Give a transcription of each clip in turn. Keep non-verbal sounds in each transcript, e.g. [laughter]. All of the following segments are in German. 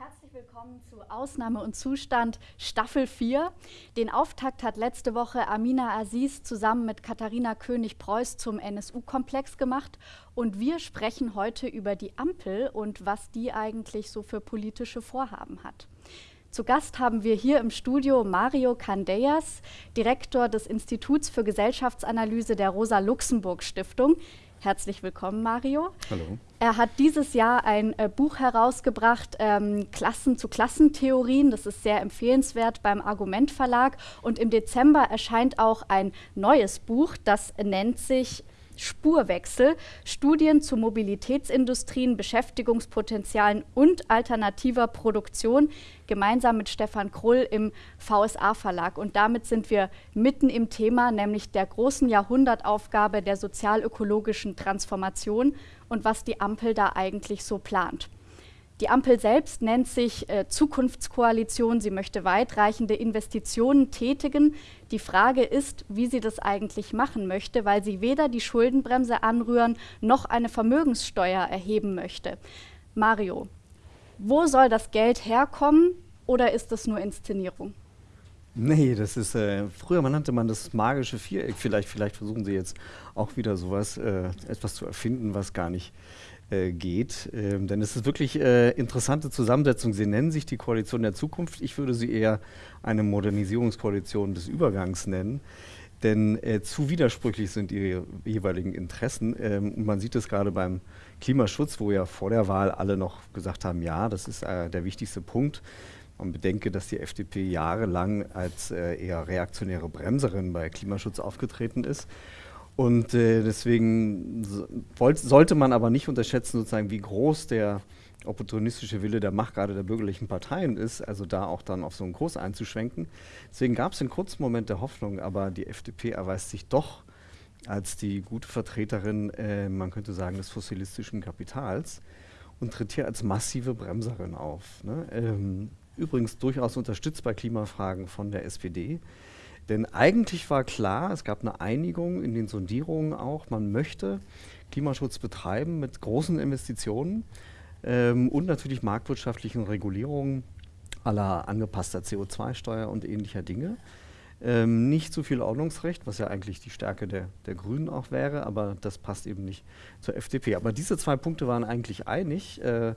Herzlich willkommen zu Ausnahme und Zustand Staffel 4. Den Auftakt hat letzte Woche Amina Aziz zusammen mit Katharina König-Preuß zum NSU-Komplex gemacht. Und wir sprechen heute über die Ampel und was die eigentlich so für politische Vorhaben hat. Zu Gast haben wir hier im Studio Mario Candeias, Direktor des Instituts für Gesellschaftsanalyse der Rosa-Luxemburg-Stiftung. Herzlich willkommen, Mario. Hallo. Er hat dieses Jahr ein äh, Buch herausgebracht, ähm, Klassen zu Klassentheorien. Das ist sehr empfehlenswert beim Argument Verlag. Und im Dezember erscheint auch ein neues Buch, das nennt sich Spurwechsel, Studien zu Mobilitätsindustrien, Beschäftigungspotenzialen und alternativer Produktion, gemeinsam mit Stefan Krull im VSA-Verlag. Und damit sind wir mitten im Thema, nämlich der großen Jahrhundertaufgabe der sozialökologischen Transformation und was die Ampel da eigentlich so plant. Die Ampel selbst nennt sich äh, Zukunftskoalition. Sie möchte weitreichende Investitionen tätigen. Die Frage ist, wie sie das eigentlich machen möchte, weil sie weder die Schuldenbremse anrühren noch eine Vermögenssteuer erheben möchte. Mario, wo soll das Geld herkommen oder ist das nur Inszenierung? Nee, das ist, äh, früher nannte man das magische Viereck. Vielleicht, vielleicht versuchen sie jetzt auch wieder sowas, äh, etwas zu erfinden, was gar nicht äh, geht. Ähm, denn es ist wirklich äh, interessante Zusammensetzung. Sie nennen sich die Koalition der Zukunft. Ich würde sie eher eine Modernisierungskoalition des Übergangs nennen. Denn äh, zu widersprüchlich sind ihre jeweiligen Interessen. Ähm, man sieht es gerade beim Klimaschutz, wo ja vor der Wahl alle noch gesagt haben, ja, das ist äh, der wichtigste Punkt. Man bedenke, dass die FDP jahrelang als äh, eher reaktionäre Bremserin bei Klimaschutz aufgetreten ist. Und äh, deswegen sollte man aber nicht unterschätzen, sozusagen, wie groß der opportunistische Wille der Macht gerade der bürgerlichen Parteien ist, also da auch dann auf so einen Kurs einzuschwenken. Deswegen gab es einen kurzen Moment der Hoffnung, aber die FDP erweist sich doch als die gute Vertreterin, äh, man könnte sagen, des fossilistischen Kapitals und tritt hier als massive Bremserin auf. Ne? Ähm, übrigens durchaus unterstützt bei Klimafragen von der SPD. Denn eigentlich war klar, es gab eine Einigung in den Sondierungen auch, man möchte Klimaschutz betreiben mit großen Investitionen ähm, und natürlich marktwirtschaftlichen Regulierungen aller angepasster CO2-Steuer und ähnlicher Dinge. Ähm, nicht zu viel Ordnungsrecht, was ja eigentlich die Stärke der, der Grünen auch wäre, aber das passt eben nicht zur FDP. Aber diese zwei Punkte waren eigentlich einig äh,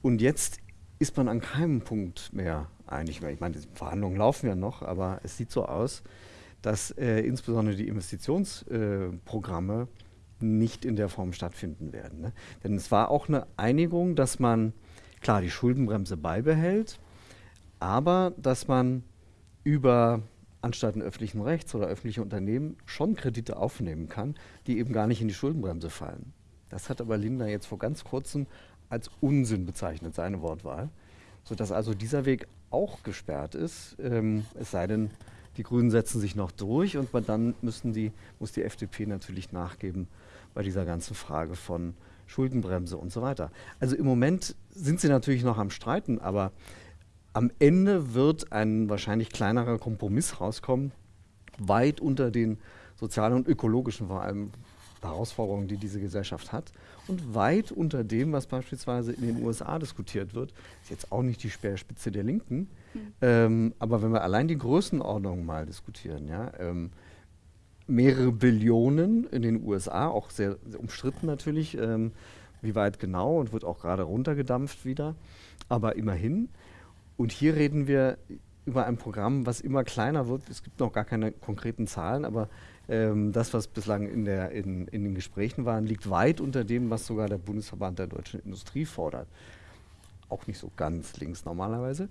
und jetzt ist man an keinem Punkt mehr einig. Ich meine, die Verhandlungen laufen ja noch, aber es sieht so aus, dass äh, insbesondere die Investitionsprogramme äh, nicht in der Form stattfinden werden. Ne? Denn es war auch eine Einigung, dass man klar die Schuldenbremse beibehält, aber dass man über Anstalten öffentlichen Rechts oder öffentliche Unternehmen schon Kredite aufnehmen kann, die eben gar nicht in die Schuldenbremse fallen. Das hat aber Linda jetzt vor ganz kurzem als Unsinn bezeichnet, seine Wortwahl. Sodass also dieser Weg auch gesperrt ist, ähm, es sei denn, die Grünen setzen sich noch durch und dann müssen die, muss die FDP natürlich nachgeben bei dieser ganzen Frage von Schuldenbremse und so weiter. Also im Moment sind sie natürlich noch am Streiten, aber am Ende wird ein wahrscheinlich kleinerer Kompromiss rauskommen, weit unter den sozialen und ökologischen vor allem Herausforderungen, die diese Gesellschaft hat und weit unter dem, was beispielsweise in den USA diskutiert wird. Ist jetzt auch nicht die Speerspitze der Linken, mhm. ähm, aber wenn wir allein die Größenordnung mal diskutieren, ja, ähm, mehrere Billionen in den USA, auch sehr, sehr umstritten natürlich, ähm, wie weit genau und wird auch gerade runtergedampft wieder, aber immerhin. Und hier reden wir über ein Programm, was immer kleiner wird. Es gibt noch gar keine konkreten Zahlen, aber ähm, das, was bislang in, der, in, in den Gesprächen war, liegt weit unter dem, was sogar der Bundesverband der deutschen Industrie fordert. Auch nicht so ganz links normalerweise.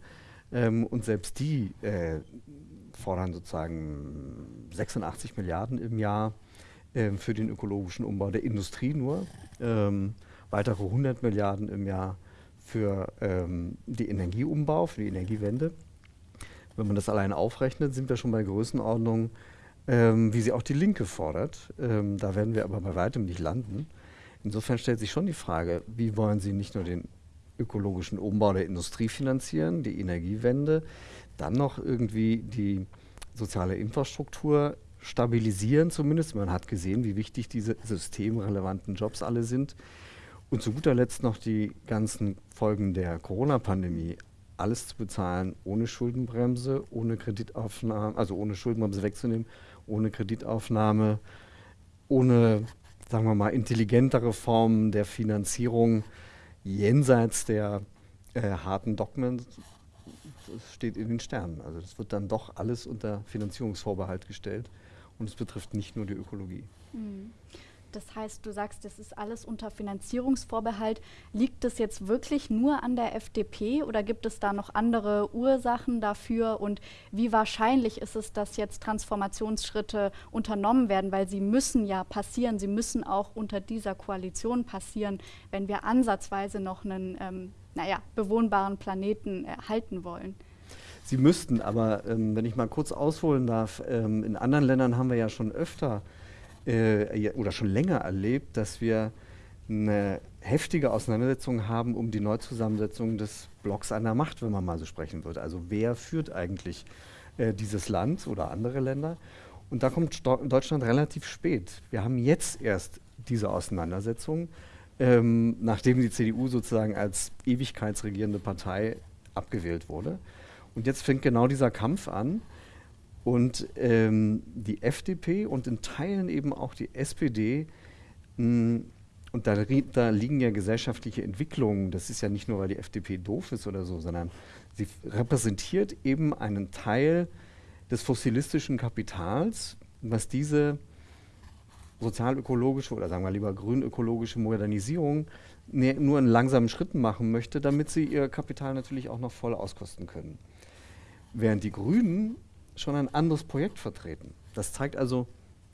Ähm, und selbst die äh, fordern sozusagen 86 Milliarden im Jahr äh, für den ökologischen Umbau der Industrie nur, ähm, weitere 100 Milliarden im Jahr für ähm, die Energieumbau, für die Energiewende. Wenn man das allein aufrechnet, sind wir schon bei Größenordnungen ähm, wie sie auch die Linke fordert. Ähm, da werden wir aber bei weitem nicht landen. Insofern stellt sich schon die Frage, wie wollen Sie nicht nur den ökologischen Umbau der Industrie finanzieren, die Energiewende, dann noch irgendwie die soziale Infrastruktur stabilisieren zumindest. Man hat gesehen, wie wichtig diese systemrelevanten Jobs alle sind. Und zu guter Letzt noch die ganzen Folgen der Corona-Pandemie. Alles zu bezahlen ohne Schuldenbremse, ohne Kreditaufnahme, also ohne Schuldenbremse wegzunehmen, ohne Kreditaufnahme, ohne, sagen wir mal, intelligentere Formen der Finanzierung jenseits der äh, harten Dogmen. Das steht in den Sternen. Also das wird dann doch alles unter Finanzierungsvorbehalt gestellt und es betrifft nicht nur die Ökologie. Mhm. Das heißt, du sagst, das ist alles unter Finanzierungsvorbehalt. Liegt es jetzt wirklich nur an der FDP oder gibt es da noch andere Ursachen dafür? Und wie wahrscheinlich ist es, dass jetzt Transformationsschritte unternommen werden? Weil sie müssen ja passieren, sie müssen auch unter dieser Koalition passieren, wenn wir ansatzweise noch einen ähm, naja, bewohnbaren Planeten erhalten wollen. Sie müssten, aber ähm, wenn ich mal kurz ausholen darf, ähm, in anderen Ländern haben wir ja schon öfter äh, oder schon länger erlebt, dass wir eine heftige Auseinandersetzung haben um die Neuzusammensetzung des Blocks einer Macht, wenn man mal so sprechen würde. Also wer führt eigentlich äh, dieses Land oder andere Länder? Und da kommt Sto Deutschland relativ spät. Wir haben jetzt erst diese Auseinandersetzung, ähm, nachdem die CDU sozusagen als ewigkeitsregierende Partei abgewählt wurde. Und jetzt fängt genau dieser Kampf an. Und ähm, die FDP und in Teilen eben auch die SPD, mh, und da, da, liegen ja gesellschaftliche Entwicklungen, das ist ja nicht nur, weil die FDP doof ist oder so, sondern sie repräsentiert eben einen Teil des fossilistischen Kapitals, was diese sozialökologische oder sagen wir lieber grünökologische Modernisierung ne, nur in langsamen Schritten machen möchte, damit sie ihr Kapital natürlich auch noch voll auskosten können. Während die Grünen schon ein anderes Projekt vertreten. Das zeigt also,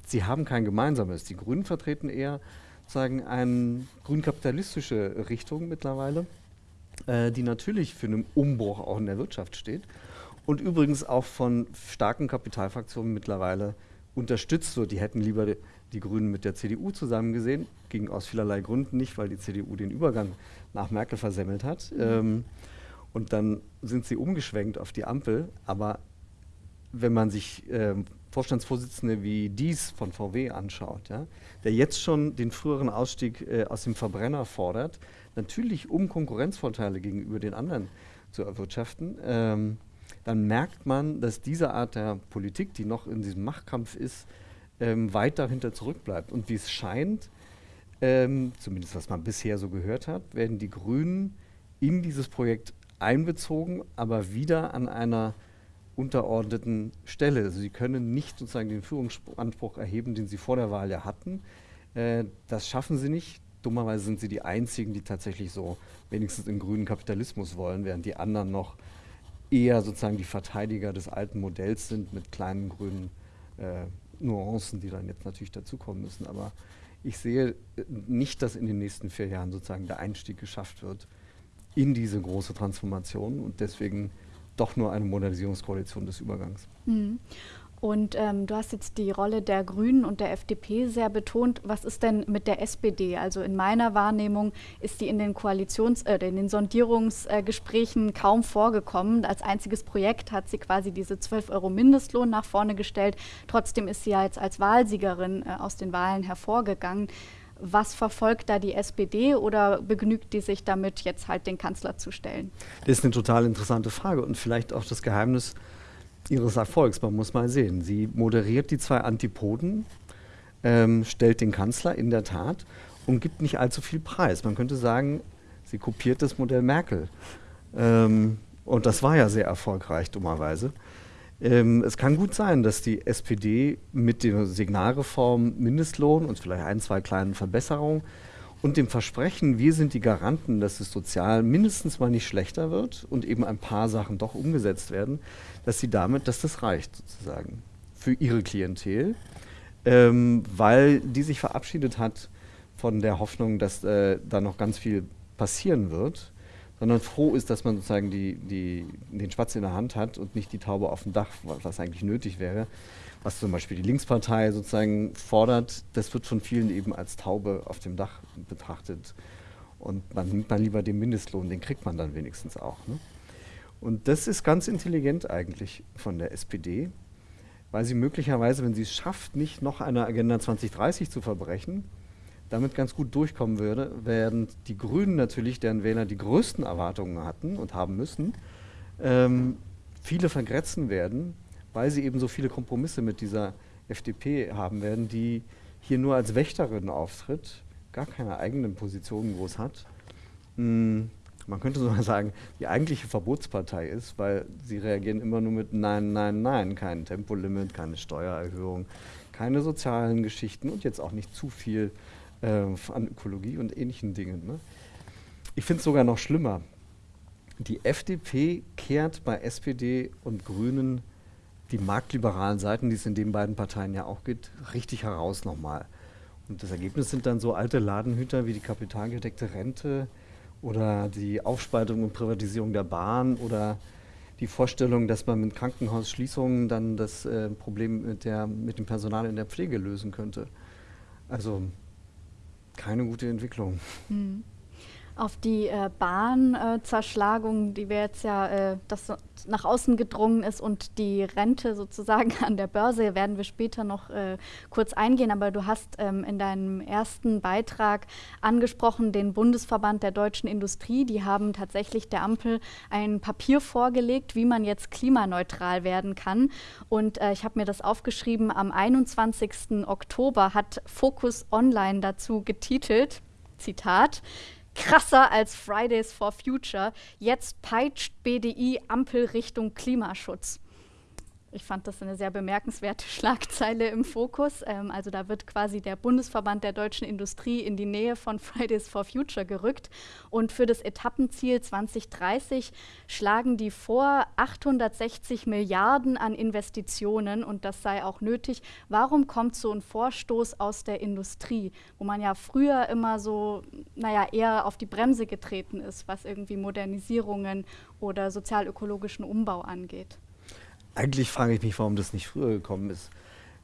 sie haben kein gemeinsames. Die Grünen vertreten eher sagen eine grünkapitalistische Richtung mittlerweile, äh, die natürlich für einen Umbruch auch in der Wirtschaft steht und übrigens auch von starken Kapitalfraktionen mittlerweile unterstützt wird. Die hätten lieber die, die Grünen mit der CDU zusammen gesehen, ging aus vielerlei Gründen nicht, weil die CDU den Übergang nach Merkel versemmelt hat. Mhm. Ähm, und dann sind sie umgeschwenkt auf die Ampel, aber wenn man sich äh, Vorstandsvorsitzende wie dies von VW anschaut, ja, der jetzt schon den früheren Ausstieg äh, aus dem Verbrenner fordert, natürlich um Konkurrenzvorteile gegenüber den anderen zu erwirtschaften, ähm, dann merkt man, dass diese Art der Politik, die noch in diesem Machtkampf ist, ähm, weit dahinter zurückbleibt. Und wie es scheint, ähm, zumindest was man bisher so gehört hat, werden die Grünen in dieses Projekt einbezogen, aber wieder an einer unterordneten Stelle. Also sie können nicht sozusagen den Führungsanspruch erheben, den sie vor der Wahl ja hatten. Äh, das schaffen sie nicht. Dummerweise sind sie die einzigen, die tatsächlich so wenigstens den grünen Kapitalismus wollen, während die anderen noch eher sozusagen die Verteidiger des alten Modells sind mit kleinen grünen äh, Nuancen, die dann jetzt natürlich dazukommen müssen. Aber ich sehe äh, nicht, dass in den nächsten vier Jahren sozusagen der Einstieg geschafft wird in diese große Transformation und deswegen doch nur eine Modernisierungskoalition des Übergangs. Mhm. Und ähm, du hast jetzt die Rolle der Grünen und der FDP sehr betont. Was ist denn mit der SPD? Also in meiner Wahrnehmung ist die in den Koalitions-, äh, in den Sondierungsgesprächen kaum vorgekommen. Als einziges Projekt hat sie quasi diese 12 Euro Mindestlohn nach vorne gestellt. Trotzdem ist sie ja jetzt als Wahlsiegerin äh, aus den Wahlen hervorgegangen. Was verfolgt da die SPD oder begnügt die sich damit, jetzt halt den Kanzler zu stellen? Das ist eine total interessante Frage und vielleicht auch das Geheimnis ihres Erfolgs. Man muss mal sehen. Sie moderiert die zwei Antipoden, ähm, stellt den Kanzler in der Tat und gibt nicht allzu viel Preis. Man könnte sagen, sie kopiert das Modell Merkel. Ähm, und das war ja sehr erfolgreich, dummerweise. Ähm, es kann gut sein, dass die SPD mit der Signalreform Mindestlohn und vielleicht ein, zwei kleinen Verbesserungen und dem Versprechen, wir sind die Garanten, dass es sozial mindestens mal nicht schlechter wird und eben ein paar Sachen doch umgesetzt werden, dass sie damit, dass das reicht sozusagen für ihre Klientel, ähm, weil die sich verabschiedet hat von der Hoffnung, dass äh, da noch ganz viel passieren wird sondern froh ist, dass man sozusagen die, die, den Spatz in der Hand hat und nicht die Taube auf dem Dach, was eigentlich nötig wäre. Was zum Beispiel die Linkspartei sozusagen fordert, das wird von vielen eben als Taube auf dem Dach betrachtet. Und man nimmt dann lieber den Mindestlohn, den kriegt man dann wenigstens auch. Ne? Und das ist ganz intelligent eigentlich von der SPD, weil sie möglicherweise, wenn sie es schafft, nicht noch eine Agenda 2030 zu verbrechen, damit ganz gut durchkommen würde, während die Grünen natürlich, deren Wähler die größten Erwartungen hatten und haben müssen, ähm, viele vergrätzen werden, weil sie eben so viele Kompromisse mit dieser FDP haben werden, die hier nur als Wächterin auftritt, gar keine eigenen Positionen groß hat. Hm, man könnte sogar sagen, die eigentliche Verbotspartei ist, weil sie reagieren immer nur mit Nein, Nein, Nein, kein Tempolimit, keine Steuererhöhung, keine sozialen Geschichten und jetzt auch nicht zu viel an Ökologie und ähnlichen Dingen. Ne? Ich finde es sogar noch schlimmer. Die FDP kehrt bei SPD und Grünen die marktliberalen Seiten, die es in den beiden Parteien ja auch gibt, richtig heraus nochmal. Und das Ergebnis sind dann so alte Ladenhüter wie die kapitalgedeckte Rente oder die Aufspaltung und Privatisierung der Bahn oder die Vorstellung, dass man mit Krankenhausschließungen dann das äh, Problem mit, der, mit dem Personal in der Pflege lösen könnte. Also keine gute Entwicklung. Mhm auf die äh, Bahnzerschlagung, äh, die wir jetzt ja, äh, das nach außen gedrungen ist und die Rente sozusagen [laughs] an der Börse, werden wir später noch äh, kurz eingehen. Aber du hast ähm, in deinem ersten Beitrag angesprochen den Bundesverband der deutschen Industrie. Die haben tatsächlich der Ampel ein Papier vorgelegt, wie man jetzt klimaneutral werden kann. Und äh, ich habe mir das aufgeschrieben, am 21. Oktober hat Focus Online dazu getitelt, Zitat, krasser als Fridays for Future. Jetzt peitscht BDI Ampel Richtung Klimaschutz. Ich fand das eine sehr bemerkenswerte [laughs] Schlagzeile im Fokus. Ähm, also da wird quasi der Bundesverband der deutschen Industrie in die Nähe von [laughs] Fridays for Future gerückt. Und für das Etappenziel 2030 schlagen die vor 860 Milliarden an Investitionen und das sei auch nötig. Warum kommt so ein Vorstoß aus der Industrie, wo man ja früher immer so, naja, eher auf die Bremse getreten ist, was irgendwie Modernisierungen oder sozialökologischen Umbau angeht? Eigentlich frage ich mich, warum das nicht früher gekommen ist.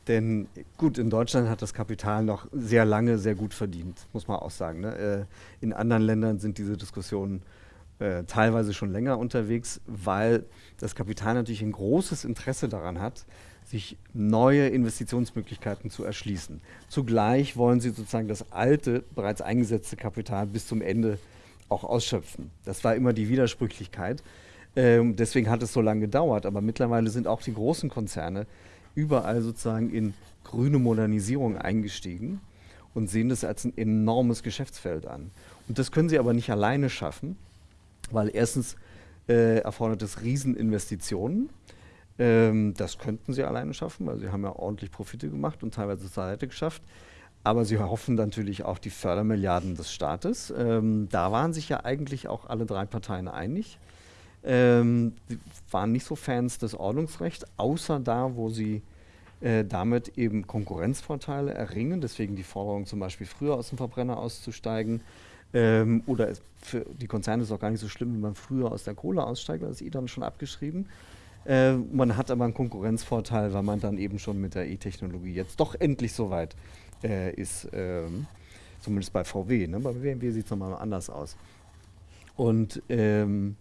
Denn gut, in Deutschland hat das Kapital noch sehr lange sehr gut verdient, muss man auch sagen. Ne? Äh, in anderen Ländern sind diese Diskussionen äh, teilweise schon länger unterwegs, weil das Kapital natürlich ein großes Interesse daran hat, sich neue Investitionsmöglichkeiten zu erschließen. Zugleich wollen sie sozusagen das alte, bereits eingesetzte Kapital bis zum Ende auch ausschöpfen. Das war immer die Widersprüchlichkeit. Ähm, deswegen hat es so lange gedauert. Aber mittlerweile sind auch die großen Konzerne überall sozusagen in grüne Modernisierung eingestiegen und sehen das als ein enormes Geschäftsfeld an. Und das können sie aber nicht alleine schaffen, weil erstens äh, erfordert es Rieseninvestitionen. Ähm, das könnten sie alleine schaffen, weil sie haben ja ordentlich Profite gemacht und teilweise zur Seite geschafft. Aber sie hoffen natürlich auch die Fördermilliarden des Staates. Ähm, da waren sich ja eigentlich auch alle drei Parteien einig. Ähm, waren nicht so Fans des Ordnungsrechts, außer da, wo sie äh, damit eben Konkurrenzvorteile erringen. Deswegen die Forderung zum Beispiel früher aus dem Verbrenner auszusteigen. Ähm, oder für die Konzerne ist es auch gar nicht so schlimm, wenn man früher aus der Kohle aussteigt, das ist eh dann schon abgeschrieben. Äh, man hat aber einen Konkurrenzvorteil, weil man dann eben schon mit der E-Technologie jetzt doch endlich so weit äh, ist. Ähm, zumindest bei VW. Ne? Bei BMW sieht es nochmal anders aus. Und ähm,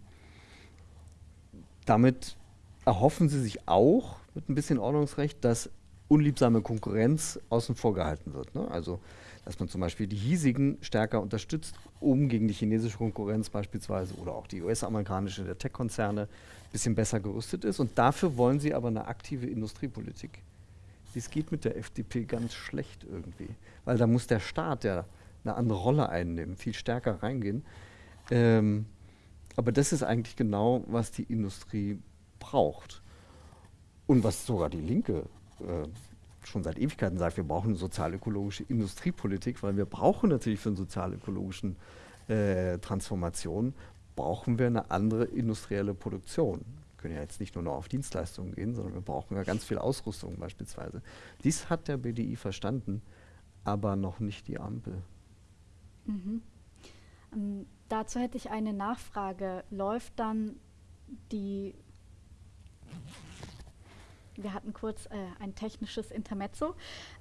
damit erhoffen sie sich auch mit ein bisschen Ordnungsrecht, dass unliebsame Konkurrenz außen vor gehalten wird. Ne? Also, dass man zum Beispiel die hiesigen stärker unterstützt, um gegen die chinesische Konkurrenz beispielsweise oder auch die US-amerikanische der Tech-Konzerne ein bisschen besser gerüstet ist. Und dafür wollen sie aber eine aktive Industriepolitik. Dies geht mit der FDP ganz schlecht irgendwie, weil da muss der Staat ja eine andere Rolle einnehmen, viel stärker reingehen. Ähm, aber das ist eigentlich genau, was die Industrie braucht. Und was sogar die Linke äh, schon seit Ewigkeiten sagt, wir brauchen eine sozialökologische Industriepolitik, weil wir brauchen natürlich für eine sozialökologischen äh, Transformation, brauchen wir eine andere industrielle Produktion. Wir können ja jetzt nicht nur noch auf Dienstleistungen gehen, sondern wir brauchen ja ganz viel Ausrüstung beispielsweise. Dies hat der BDI verstanden, aber noch nicht die Ampel. Mhm. Ähm, dazu hätte ich eine Nachfrage. Läuft dann die wir hatten kurz äh, ein technisches Intermezzo.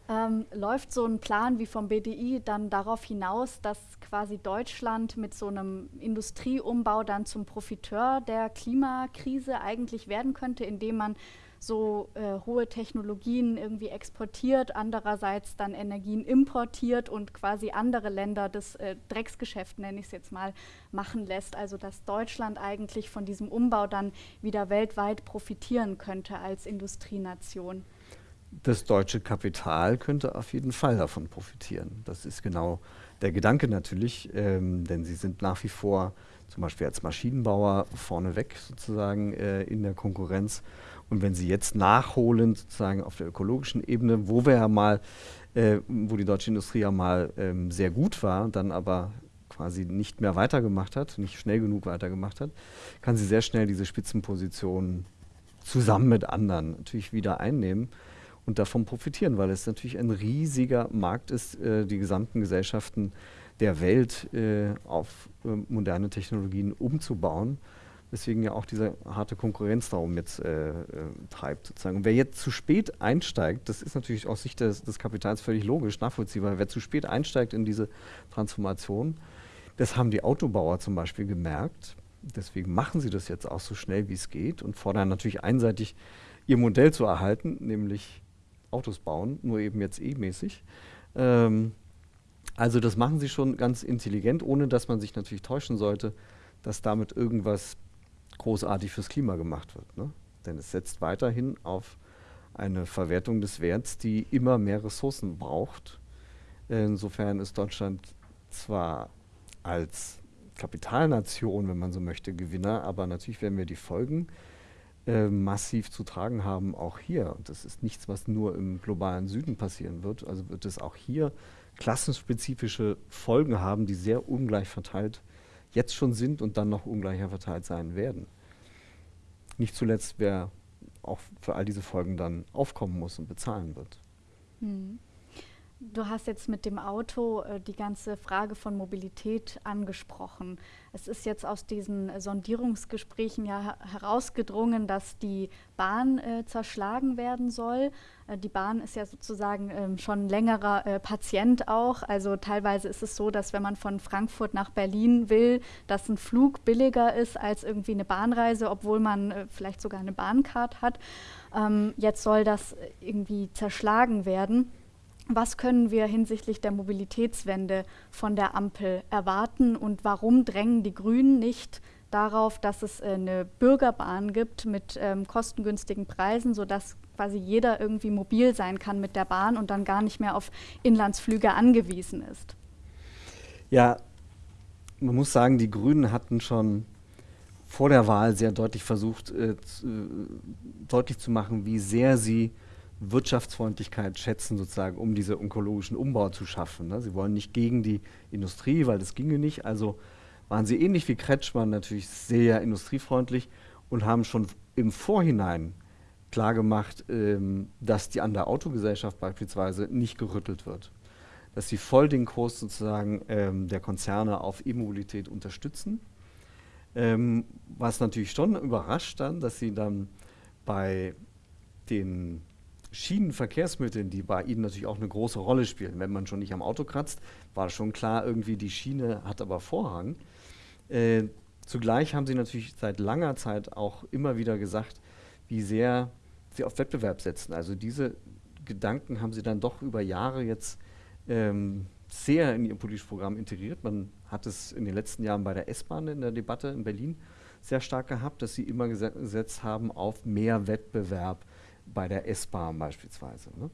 Ähm, läuft so ein Plan wie vom BDI dann darauf hinaus, dass quasi Deutschland mit so einem Industrieumbau dann zum Profiteur der Klimakrise eigentlich werden könnte, indem man so äh, hohe Technologien irgendwie exportiert, andererseits dann Energien importiert und quasi andere Länder das äh, Drecksgeschäft, nenne ich es jetzt mal, machen lässt. Also dass Deutschland eigentlich von diesem Umbau dann wieder weltweit profitieren könnte als Industrienation. Das deutsche Kapital könnte auf jeden Fall davon profitieren. Das ist genau der Gedanke natürlich, ähm, denn sie sind nach wie vor zum Beispiel als Maschinenbauer vorneweg sozusagen äh, in der Konkurrenz. Und wenn sie jetzt nachholen, sozusagen auf der ökologischen Ebene, wo wir ja mal, äh, wo die deutsche Industrie ja mal ähm, sehr gut war, dann aber quasi nicht mehr weitergemacht hat, nicht schnell genug weitergemacht hat, kann sie sehr schnell diese Spitzenposition zusammen mit anderen natürlich wieder einnehmen und davon profitieren, weil es natürlich ein riesiger Markt ist, äh, die gesamten Gesellschaften der Welt äh, auf äh, moderne Technologien umzubauen. Weswegen ja auch diese harte Konkurrenz darum jetzt äh, äh, treibt. Sozusagen. Und wer jetzt zu spät einsteigt, das ist natürlich aus Sicht des, des Kapitals völlig logisch, nachvollziehbar, wer zu spät einsteigt in diese Transformation, das haben die Autobauer zum Beispiel gemerkt. Deswegen machen sie das jetzt auch so schnell, wie es geht und fordern natürlich einseitig ihr Modell zu erhalten, nämlich Autos bauen, nur eben jetzt E-mäßig. Ähm, also das machen sie schon ganz intelligent, ohne dass man sich natürlich täuschen sollte, dass damit irgendwas großartig fürs Klima gemacht wird. Ne? Denn es setzt weiterhin auf eine Verwertung des Werts, die immer mehr Ressourcen braucht. Insofern ist Deutschland zwar als Kapitalnation, wenn man so möchte, Gewinner, aber natürlich werden wir die Folgen äh, massiv zu tragen haben, auch hier. Und das ist nichts, was nur im globalen Süden passieren wird. Also wird es auch hier klassenspezifische Folgen haben, die sehr ungleich verteilt jetzt schon sind und dann noch ungleicher verteilt sein werden. Nicht zuletzt, wer auch für all diese Folgen dann aufkommen muss und bezahlen wird. Hm. Du hast jetzt mit dem Auto äh, die ganze Frage von Mobilität angesprochen. Es ist jetzt aus diesen äh, Sondierungsgesprächen ja herausgedrungen, dass die Bahn äh, zerschlagen werden soll. Äh, die Bahn ist ja sozusagen ähm, schon längerer äh, Patient auch. Also teilweise ist es so, dass wenn man von Frankfurt nach Berlin will, dass ein Flug billiger ist als irgendwie eine Bahnreise, obwohl man äh, vielleicht sogar eine Bahncard hat. Ähm, jetzt soll das irgendwie zerschlagen werden. Was können wir hinsichtlich der Mobilitätswende von der Ampel erwarten und warum drängen die Grünen nicht darauf, dass es äh, eine Bürgerbahn gibt mit ähm, kostengünstigen Preisen, sodass quasi jeder irgendwie mobil sein kann mit der Bahn und dann gar nicht mehr auf Inlandsflüge angewiesen ist? Ja, man muss sagen, die Grünen hatten schon vor der Wahl sehr deutlich versucht, äh, äh, deutlich zu machen, wie sehr sie Wirtschaftsfreundlichkeit schätzen, sozusagen, um diese onkologischen Umbau zu schaffen. Ne? Sie wollen nicht gegen die Industrie, weil das ginge nicht. Also waren sie ähnlich wie Kretschmann natürlich sehr industriefreundlich und haben schon im Vorhinein klargemacht, ähm, dass die an der Autogesellschaft beispielsweise nicht gerüttelt wird. Dass sie voll den Kurs sozusagen ähm, der Konzerne auf E-Mobilität unterstützen. Ähm, was natürlich schon überrascht dann, dass sie dann bei den Schienenverkehrsmitteln, die bei Ihnen natürlich auch eine große Rolle spielen. Wenn man schon nicht am Auto kratzt, war schon klar, irgendwie die Schiene hat aber Vorrang. Äh, zugleich haben Sie natürlich seit langer Zeit auch immer wieder gesagt, wie sehr Sie auf Wettbewerb setzen. Also diese Gedanken haben Sie dann doch über Jahre jetzt ähm, sehr in Ihr politisches Programm integriert. Man hat es in den letzten Jahren bei der S-Bahn in der Debatte in Berlin sehr stark gehabt, dass Sie immer gesetzt haben auf mehr Wettbewerb bei der S-Bahn beispielsweise. Ne?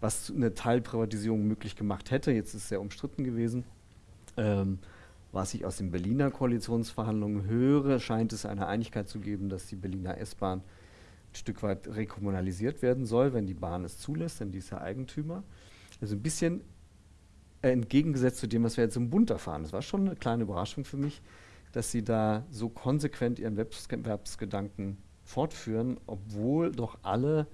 Was eine Teilprivatisierung möglich gemacht hätte, jetzt ist es sehr umstritten gewesen. Ähm, was ich aus den Berliner Koalitionsverhandlungen höre, scheint es eine Einigkeit zu geben, dass die Berliner S-Bahn ein Stück weit rekommunalisiert werden soll, wenn die Bahn es zulässt, denn die ist ja Eigentümer. Also ein bisschen entgegengesetzt zu dem, was wir jetzt im Bund erfahren. Das war schon eine kleine Überraschung für mich, dass sie da so konsequent ihren Wettbewerbsgedanken fortführen, obwohl doch alle,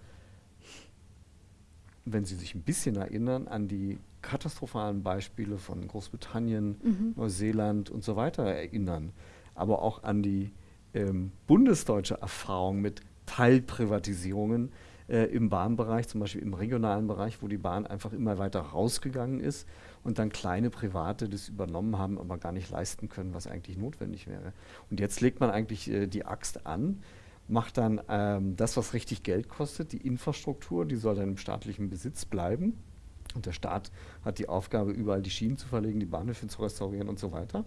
wenn Sie sich ein bisschen erinnern, an die katastrophalen Beispiele von Großbritannien, mhm. Neuseeland und so weiter erinnern, aber auch an die ähm, bundesdeutsche Erfahrung mit Teilprivatisierungen äh, im Bahnbereich, zum Beispiel im regionalen Bereich, wo die Bahn einfach immer weiter rausgegangen ist und dann kleine Private das übernommen haben, aber gar nicht leisten können, was eigentlich notwendig wäre. Und jetzt legt man eigentlich äh, die Axt an macht dann ähm, das, was richtig Geld kostet, die Infrastruktur, die soll dann im staatlichen Besitz bleiben. Und der Staat hat die Aufgabe, überall die Schienen zu verlegen, die Bahnhöfe zu restaurieren und so weiter.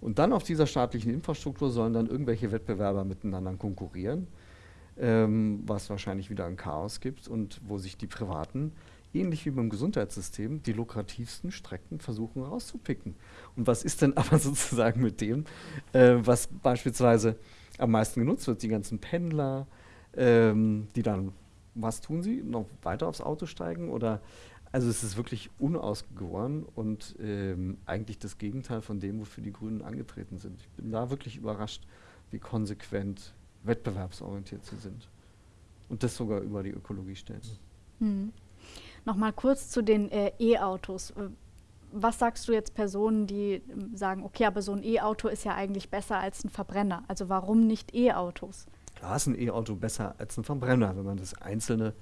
Und dann auf dieser staatlichen Infrastruktur sollen dann irgendwelche Wettbewerber miteinander konkurrieren, ähm, was wahrscheinlich wieder ein Chaos gibt und wo sich die Privaten, ähnlich wie beim Gesundheitssystem, die lukrativsten Strecken versuchen rauszupicken. Und was ist denn [laughs] aber sozusagen mit dem, äh, was beispielsweise am meisten genutzt wird? Die ganzen Pendler, ähm, die dann, was tun sie? Noch weiter aufs Auto steigen oder also es ist wirklich unausgegoren und ähm, eigentlich das Gegenteil von dem, wofür die Grünen angetreten sind. Ich bin da wirklich überrascht, wie konsequent wettbewerbsorientiert sie sind. Und das sogar über die Ökologie stellen. Hm. Nochmal kurz zu den äh, E-Autos. Was sagst du jetzt Personen, die äh, sagen, okay, aber so ein E-Auto ist ja eigentlich besser als ein Verbrenner? Also warum nicht E-Autos? Klar ist ein E-Auto besser als ein Verbrenner, wenn man das einzelne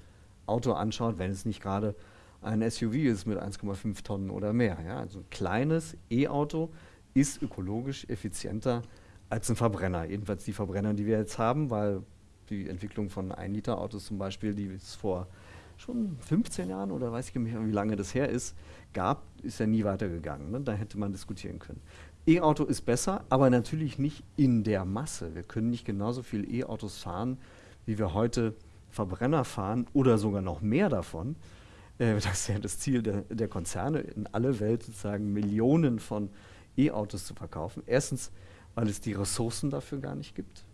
Auto anschaut, wenn es nicht gerade ein SUV ist mit 1,5 Tonnen oder mehr. Ja? Also ein kleines E-Auto ist ökologisch effizienter als ein Verbrenner. Jedenfalls die Verbrenner, die wir jetzt haben, weil die Entwicklung von 1-Liter-Autos zum Beispiel, die es vor schon 15 Jahren oder weiß ich nicht mehr, wie lange das her ist, gab, ist ja nie weitergegangen. Ne? Da hätte man diskutieren können. E-Auto ist besser, aber natürlich nicht in der Masse. Wir können nicht genauso viel E-Autos fahren, wie wir heute Verbrenner fahren oder sogar noch mehr davon. Äh, [laughs] das ist ja das Ziel der, der Konzerne, in alle Welt sozusagen Millionen von E-Autos zu verkaufen. Erstens, weil es die Ressourcen dafür gar nicht gibt.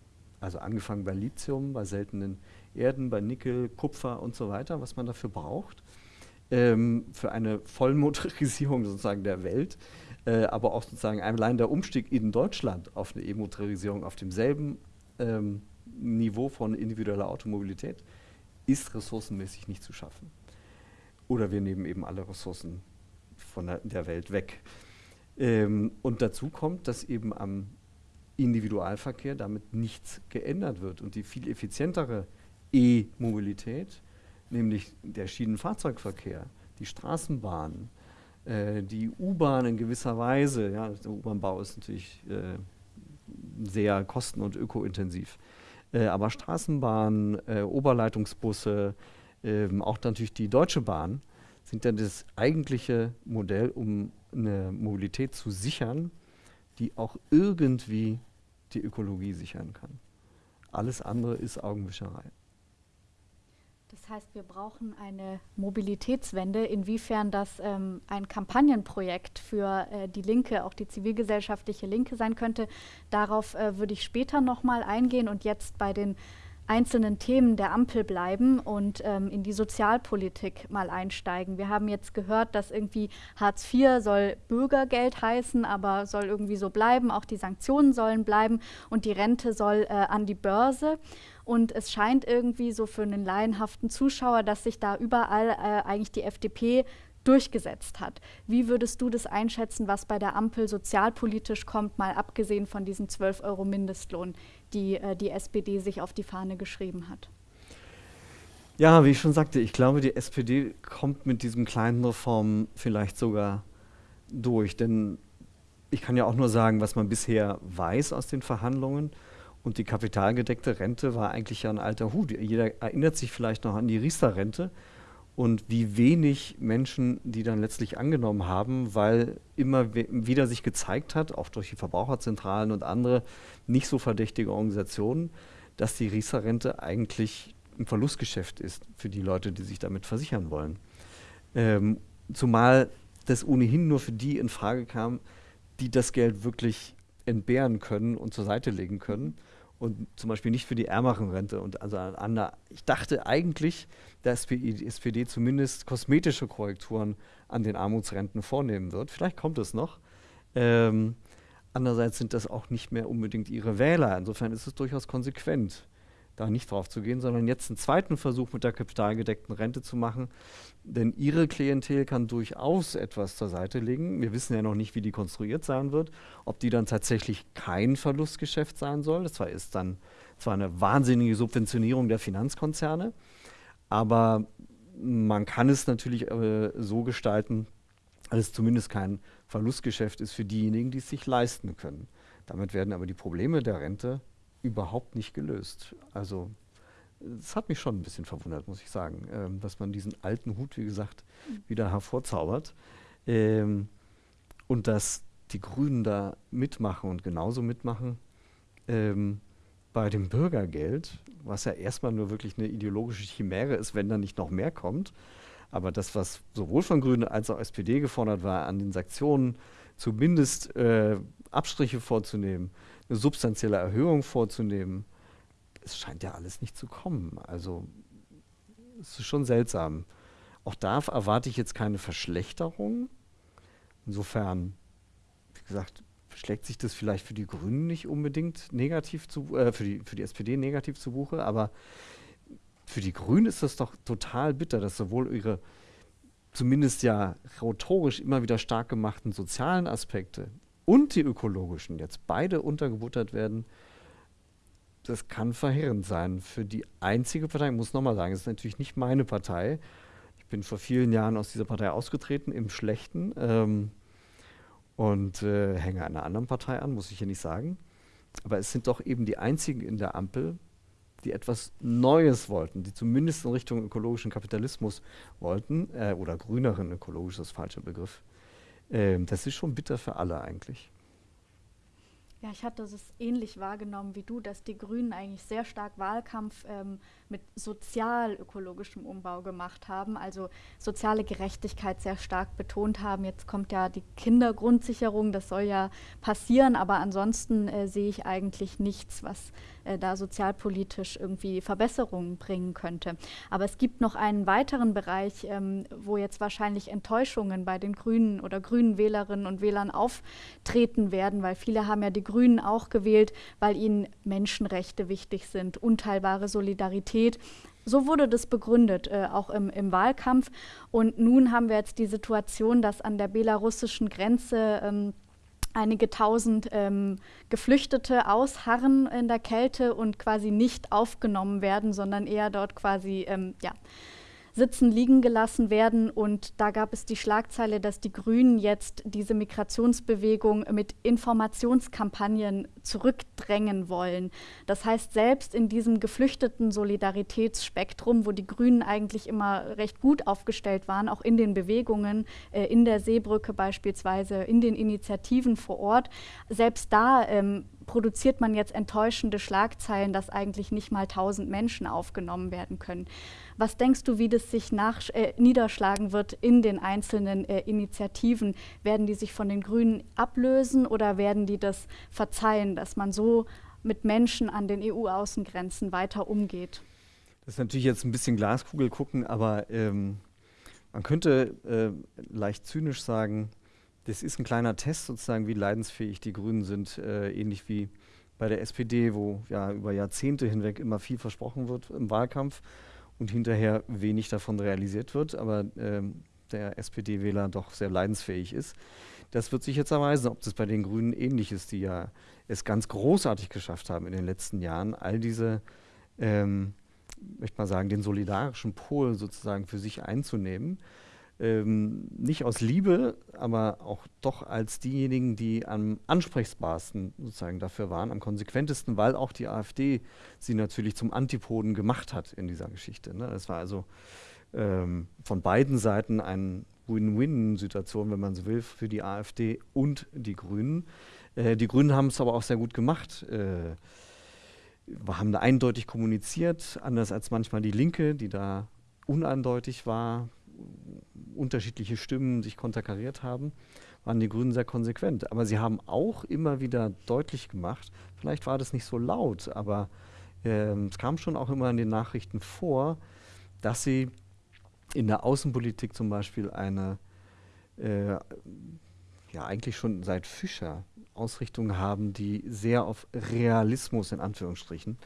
Also angefangen bei Lithium, bei seltenen Erden, bei Nickel, Kupfer und so weiter, was man dafür braucht. Ähm, für eine Vollmotorisierung [laughs] sozusagen der Welt, äh, aber auch sozusagen allein der Umstieg in Deutschland auf eine E-Motorisierung auf demselben ähm, Niveau von individueller Automobilität ist ressourcenmäßig nicht zu schaffen. Oder wir nehmen eben alle Ressourcen von der, der Welt weg. Ähm, und dazu kommt, dass eben am Individualverkehr damit nichts geändert wird und die viel effizientere E-Mobilität, nämlich der Schienenfahrzeugverkehr, die Straßenbahn, äh, die U-Bahn in gewisser Weise, ja, der U-Bahn-Bau ist natürlich äh, sehr kosten- und ökointensiv, äh, aber Straßenbahn, äh, Oberleitungsbusse, ähm, auch natürlich die Deutsche Bahn sind dann das eigentliche Modell, um eine Mobilität zu sichern, die auch irgendwie die Ökologie sichern kann. Alles andere ist Augenwischerei. Das heißt, wir brauchen eine Mobilitätswende. Inwiefern das ähm, ein Kampagnenprojekt für äh, die Linke, auch die zivilgesellschaftliche Linke sein könnte, darauf äh, würde ich später nochmal eingehen und jetzt bei den einzelnen Themen der Ampel bleiben und ähm, in die Sozialpolitik mal einsteigen. Wir haben jetzt gehört, dass irgendwie Hartz IV soll Bürgergeld heißen, aber soll irgendwie so bleiben. Auch die Sanktionen sollen bleiben und die Rente soll äh, an die Börse. Und es scheint irgendwie so für einen laienhaften Zuschauer, dass sich da überall äh, eigentlich die FDP durchgesetzt hat. Wie würdest du das einschätzen, was bei der Ampel sozialpolitisch kommt, mal abgesehen von diesen 12 Euro Mindestlohn, die äh, die SPD sich auf die Fahne geschrieben hat? Ja, wie ich schon sagte, ich glaube, die SPD kommt mit diesen kleinen Reformen vielleicht sogar durch. Denn ich kann ja auch nur sagen, was man bisher weiß aus den Verhandlungen. Und die kapitalgedeckte Rente war eigentlich ja ein alter Hut. Jeder erinnert sich vielleicht noch an die Riester-Rente und wie wenig Menschen die dann letztlich angenommen haben, weil immer wieder sich gezeigt hat, auch durch die Verbraucherzentralen und andere nicht so verdächtige Organisationen, dass die Riester-Rente eigentlich ein Verlustgeschäft ist für die Leute, die sich damit versichern wollen. Ähm, zumal das ohnehin nur für die in Frage kam, die das Geld wirklich entbehren können und zur Seite legen können und zum Beispiel nicht für die ärmeren Rente. Und also an der, ich dachte eigentlich, dass die SPD zumindest kosmetische Korrekturen an den Armutsrenten vornehmen wird. Vielleicht kommt es noch. Ähm, andererseits sind das auch nicht mehr unbedingt ihre Wähler. Insofern ist es durchaus konsequent da nicht drauf zu gehen, sondern jetzt einen zweiten Versuch mit der kapitalgedeckten Rente zu machen. Denn ihre Klientel kann durchaus etwas zur Seite legen. Wir wissen ja noch nicht, wie die konstruiert sein wird, ob die dann tatsächlich kein Verlustgeschäft sein soll. Das war, ist dann zwar eine wahnsinnige Subventionierung der Finanzkonzerne, aber man kann es natürlich äh, so gestalten, dass es zumindest kein Verlustgeschäft ist für diejenigen, die es sich leisten können. Damit werden aber die Probleme der Rente überhaupt nicht gelöst. Also es hat mich schon ein bisschen verwundert, muss ich sagen, ähm, dass man diesen alten Hut, wie gesagt, wieder hervorzaubert. Ähm, und dass die Grünen da mitmachen und genauso mitmachen ähm, bei dem Bürgergeld, was ja erstmal nur wirklich eine ideologische Chimäre ist, wenn da nicht noch mehr kommt. Aber das, was sowohl von Grünen als auch SPD gefordert war, an den Sanktionen zumindest äh, Abstriche vorzunehmen, eine substanzielle Erhöhung vorzunehmen, es scheint ja alles nicht zu kommen. Also es ist schon seltsam. Auch da erwarte ich jetzt keine Verschlechterung. Insofern, wie gesagt, schlägt sich das vielleicht für die Grünen nicht unbedingt negativ zu, äh, für, die, für die SPD negativ zu Buche, aber für die Grünen ist das doch total bitter, dass sowohl ihre zumindest ja rhetorisch immer wieder stark gemachten sozialen Aspekte und die ökologischen jetzt beide untergebuttert werden das kann verheerend sein für die einzige Partei. Ich muss nochmal sagen, es ist natürlich nicht meine Partei. Ich bin vor vielen Jahren aus dieser Partei ausgetreten, im Schlechten. Ähm, und äh, hänge einer anderen Partei an, muss ich hier nicht sagen. Aber es sind doch eben die einzigen in der Ampel, die etwas Neues wollten, die zumindest in Richtung ökologischen Kapitalismus wollten, äh, oder grüneren ökologisch, das falsche Begriff. Ähm, das ist schon bitter für alle eigentlich. Ja, ich hatte es ähnlich wahrgenommen wie du, dass die Grünen eigentlich sehr stark Wahlkampf ähm, mit sozial-ökologischem Umbau gemacht haben, also soziale Gerechtigkeit sehr stark betont haben. Jetzt kommt ja die Kindergrundsicherung, das soll ja passieren, aber ansonsten äh, sehe ich eigentlich nichts, was äh, da sozialpolitisch irgendwie Verbesserungen bringen könnte. Aber es gibt noch einen weiteren Bereich, ähm, wo jetzt wahrscheinlich Enttäuschungen bei den Grünen oder grünen Wählerinnen und Wählern auftreten werden, weil viele haben ja die Grünen auch gewählt, weil ihnen Menschenrechte wichtig sind, unteilbare Solidarität. So wurde das begründet, äh, auch im, im, Wahlkampf. Und nun haben wir jetzt die Situation, dass an der belarussischen Grenze ähm, einige tausend ähm, Geflüchtete ausharren in der Kälte und quasi nicht aufgenommen werden, sondern eher dort quasi ähm, ja, sitzen, liegen gelassen werden. Und da gab es die Schlagzeile, dass die Grünen jetzt diese Migrationsbewegung mit Informationskampagnen zurückdrängen wollen. Das heißt, selbst in diesem geflüchteten Solidaritätsspektrum, wo die Grünen eigentlich immer recht gut aufgestellt waren, auch in den Bewegungen, äh, in der Seebrücke beispielsweise, in den Initiativen vor Ort, selbst da ähm, produziert man jetzt enttäuschende Schlagzeilen, dass eigentlich nicht mal 1000 Menschen aufgenommen werden können. Was denkst du, wie das sich nach, äh, niederschlagen wird in den einzelnen äh, Initiativen? Werden die sich von den Grünen ablösen oder werden die das verzeihen, dass man so mit Menschen an den EU-Außengrenzen weiter umgeht? Das ist natürlich jetzt ein bisschen Glaskugel gucken, aber ähm, man könnte äh, leicht zynisch sagen, das ist ein kleiner Test sozusagen, wie leidensfähig die Grünen sind, äh, ähnlich wie bei der SPD, wo ja über Jahrzehnte hinweg immer viel versprochen wird im Wahlkampf und hinterher wenig davon realisiert wird, aber ähm, der SPD-Wähler doch sehr leidensfähig ist. Das wird sich jetzt erweisen, ob das bei den Grünen ähnlich ist, die ja es ganz großartig geschafft haben in den letzten Jahren, all diese, ähm, möchte mal sagen, den solidarischen Pol sozusagen für sich einzunehmen ähm, nicht aus Liebe, aber auch doch als diejenigen, die am ansprechbarsten sozusagen dafür waren, am konsequentesten, weil auch die AfD sie natürlich zum Antipoden gemacht hat in dieser Geschichte. Ne? Das war also ähm, von beiden Seiten eine Win-Win-Situation, wenn man so will, für die AfD und die Grünen. Äh, die Grünen haben es aber auch sehr gut gemacht. Äh, wir haben da eindeutig kommuniziert, anders als manchmal die Linke, die da uneindeutig war, unterschiedliche Stimmen sich konterkariert haben, waren die Grünen sehr konsequent. Aber sie haben auch immer wieder deutlich gemacht, vielleicht war das nicht so laut, aber äh, es kam schon auch immer in den Nachrichten vor, dass sie in der Außenpolitik zum Beispiel eine, äh, ja eigentlich schon seit Fischer Ausrichtung haben, die sehr auf Realismus in Anführungsstrichen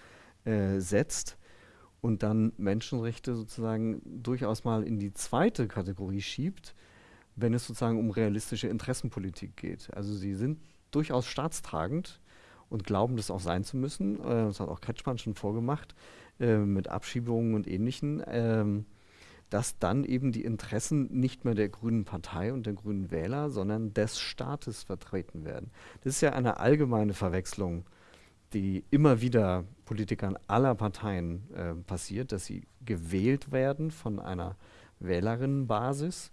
äh, setzt und dann Menschenrechte sozusagen durchaus mal in die zweite Kategorie schiebt, wenn es sozusagen um realistische Interessenpolitik geht. Also sie sind durchaus staatstragend und glauben, das auch sein zu müssen. Äh, das hat auch Kretschmann schon vorgemacht äh, mit Abschiebungen und Ähnlichem. Ähm, dass dann eben die Interessen nicht mehr der Grünen Partei und der Grünen Wähler, sondern des Staates vertreten werden. Das ist ja eine allgemeine Verwechslung die immer wieder Politikern aller Parteien äh, passiert, dass sie gewählt werden von einer Wählerinnenbasis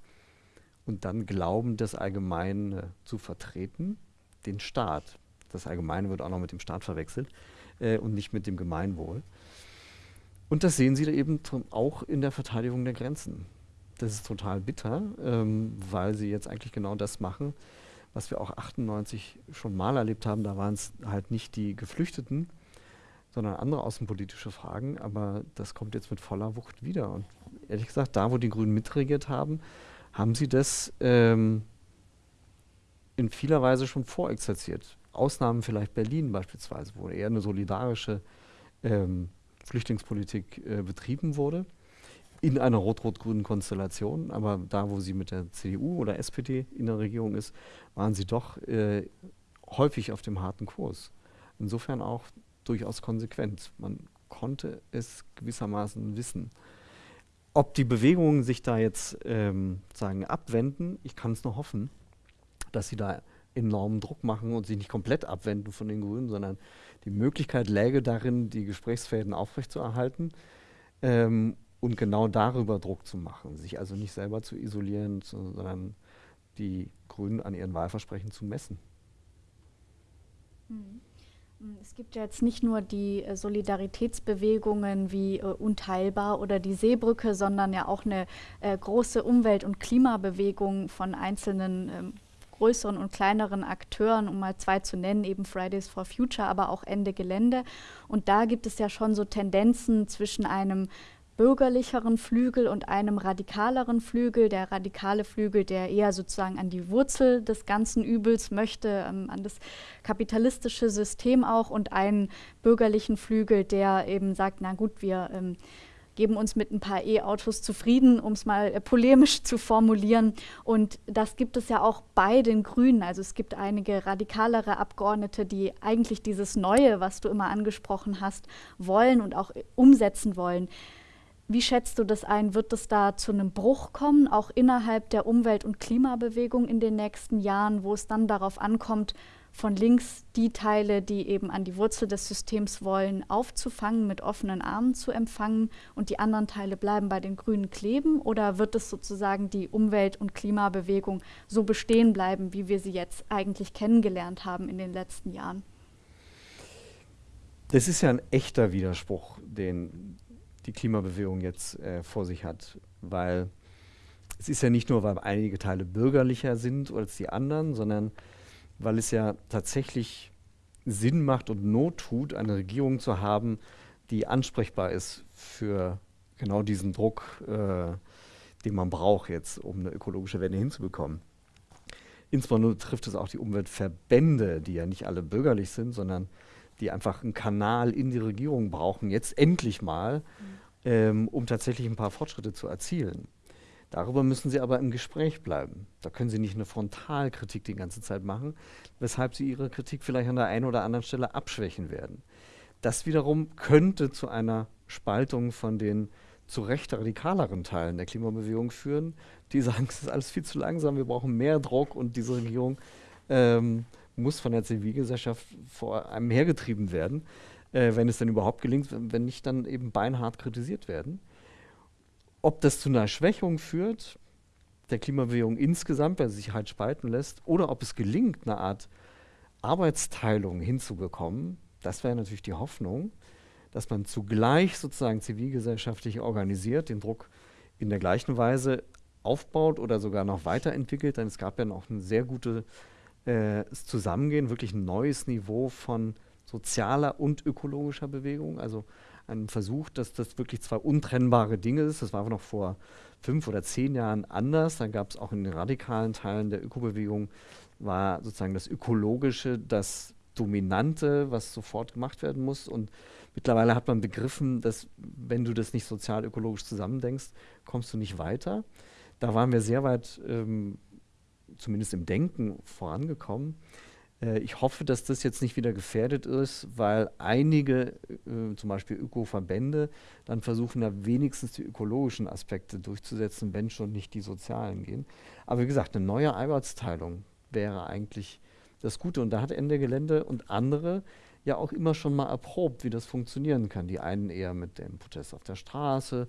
und dann glauben, das Allgemeine zu vertreten, den Staat. Das Allgemeine wird auch noch mit dem Staat verwechselt äh, und nicht mit dem Gemeinwohl. Und das sehen Sie da eben auch in der Verteidigung der Grenzen. Das ist total bitter, ähm, weil sie jetzt eigentlich genau das machen, was wir auch 98 schon mal erlebt haben. Da waren es halt nicht die Geflüchteten, sondern andere außenpolitische Fragen. Aber das kommt jetzt mit voller Wucht wieder. Und ehrlich gesagt, da, wo die Grünen mitregiert haben, haben sie das ähm, in vieler Weise schon vorexerziert. Ausnahmen vielleicht Berlin beispielsweise, wo eher eine solidarische ähm, Flüchtlingspolitik äh, betrieben wurde, in einer rot-rot-grünen Konstellation. Aber da, wo sie mit der CDU oder SPD in der Regierung ist, waren sie doch äh, häufig auf dem harten Kurs. Insofern auch durchaus konsequent. Man konnte es gewissermaßen wissen. Ob die Bewegungen sich da jetzt ähm, sagen abwenden, ich kann es nur hoffen, dass sie da enormen Druck machen und sich nicht komplett abwenden von den Grünen, sondern die Möglichkeit läge darin, die Gesprächsfäden aufrechtzuerhalten ähm, und genau darüber Druck zu machen, sich also nicht selber zu isolieren, sondern die Grünen an ihren Wahlversprechen zu messen. Mhm. Es gibt ja jetzt nicht nur die äh, Solidaritätsbewegungen wie äh, Unteilbar oder die Seebrücke, sondern ja auch eine äh, große Umwelt- und Klimabewegung von einzelnen ähm, größeren und kleineren Akteuren, um mal zwei zu nennen, eben Fridays for Future, aber auch Ende Gelände. Und da gibt es ja schon so Tendenzen zwischen einem bürgerlicheren Flügel und einem radikaleren Flügel. Der radikale Flügel, der eher sozusagen an die Wurzel des ganzen Übels möchte, ähm, an das kapitalistische System auch, und einen bürgerlichen Flügel, der eben sagt, na gut, wir ähm, geben uns mit ein paar E-Autos zufrieden, um es mal äh, polemisch zu formulieren. Und das gibt es ja auch bei den Grünen. Also es gibt einige radikalere Abgeordnete, die eigentlich dieses Neue, was du immer angesprochen hast, wollen und auch umsetzen wollen. Wie schätzt du das ein? Wird es da zu einem Bruch kommen, auch innerhalb der Umwelt- und Klimabewegung in den nächsten Jahren, wo es dann darauf ankommt, von links die Teile, die eben an die Wurzel des Systems wollen, aufzufangen, mit offenen Armen zu empfangen und die anderen Teile bleiben bei den Grünen kleben? Oder wird es sozusagen die Umwelt- und Klimabewegung so bestehen bleiben, wie wir sie jetzt eigentlich kennengelernt haben in den letzten Jahren? Das ist ja ein echter Widerspruch, den die Klimabewegung jetzt äh, vor sich hat, weil es ist ja nicht nur, weil einige Teile bürgerlicher sind als die anderen, sondern weil es ja tatsächlich Sinn macht und Not tut, eine Regierung zu haben, die ansprechbar ist für genau diesen Druck, äh, den man braucht jetzt, um eine ökologische Wende hinzubekommen. Insbesondere trifft es auch die Umweltverbände, die ja nicht alle bürgerlich sind, sondern die einfach einen Kanal in die Regierung brauchen, jetzt endlich mal, mhm. ähm, um tatsächlich ein paar Fortschritte zu erzielen. Darüber müssen Sie aber im Gespräch bleiben. Da können Sie nicht eine Frontalkritik die ganze Zeit machen, weshalb Sie Ihre Kritik vielleicht an der einen oder anderen Stelle abschwächen werden. Das wiederum könnte zu einer Spaltung von den zu Recht radikaleren Teilen der Klimabewegung führen, die sagen, es ist alles viel zu langsam, wir brauchen mehr Druck und diese Regierung ähm, muss von der Zivilgesellschaft vor einem hergetrieben werden, äh, wenn es denn überhaupt gelingt, wenn nicht dann eben beinhart kritisiert werden. Ob das zu einer Schwächung führt, der Klimabewegung insgesamt, weil sie sich halt spalten lässt, oder ob es gelingt, eine Art Arbeitsteilung hinzubekommen, das wäre natürlich die Hoffnung, dass man zugleich sozusagen zivilgesellschaftlich organisiert, den Druck in der gleichen Weise aufbaut oder sogar noch weiterentwickelt, denn es gab ja noch ein sehr gutes äh, Zusammengehen, wirklich ein neues Niveau von sozialer und ökologischer Bewegung. Also ein Versuch, dass das wirklich zwei untrennbare Dinge ist. Das war noch vor fünf oder zehn Jahren anders. Dann gab es auch in den radikalen Teilen der Ökobewegung, war sozusagen das Ökologische das Dominante, was sofort gemacht werden muss. Und mittlerweile hat man begriffen, dass wenn du das nicht sozial-ökologisch zusammendenkst, kommst du nicht weiter. Da waren wir sehr weit, ähm, zumindest im Denken, vorangekommen. Äh, ich hoffe, dass das jetzt nicht wieder gefährdet ist, weil einige, äh, zum Beispiel Ökoverbände, dann versuchen, da wenigstens die ökologischen Aspekte durchzusetzen, wenn schon nicht die sozialen gehen. Aber wie gesagt, eine neue Arbeitsteilung wäre eigentlich das Gute. Und da hat Ende Gelände und andere ja auch immer schon mal erprobt, wie das funktionieren kann. Die einen eher mit dem Protest auf der Straße,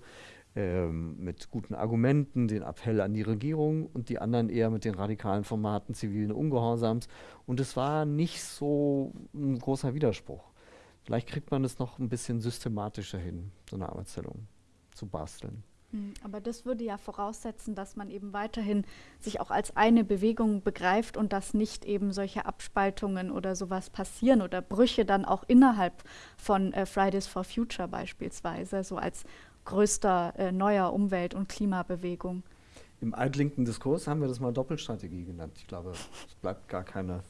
ähm, mit guten Argumenten, den Appell an die Regierung und die anderen eher mit den radikalen Formaten zivilen Ungehorsams. Und es war nicht so ein großer Widerspruch. Vielleicht kriegt man es noch ein bisschen systematischer hin, so eine Arbeitsteilung zu basteln. Hm, aber das würde ja voraussetzen, dass man eben weiterhin sich auch als eine Bewegung begreift und dass nicht eben solche Abspaltungen oder sowas passieren oder Brüche dann auch innerhalb von äh, Fridays for Future beispielsweise, so als größter äh, neuer Umwelt- und Klimabewegung. Im altlinken Diskurs haben wir das mal Doppelstrategie genannt. Ich glaube, es bleibt gar keine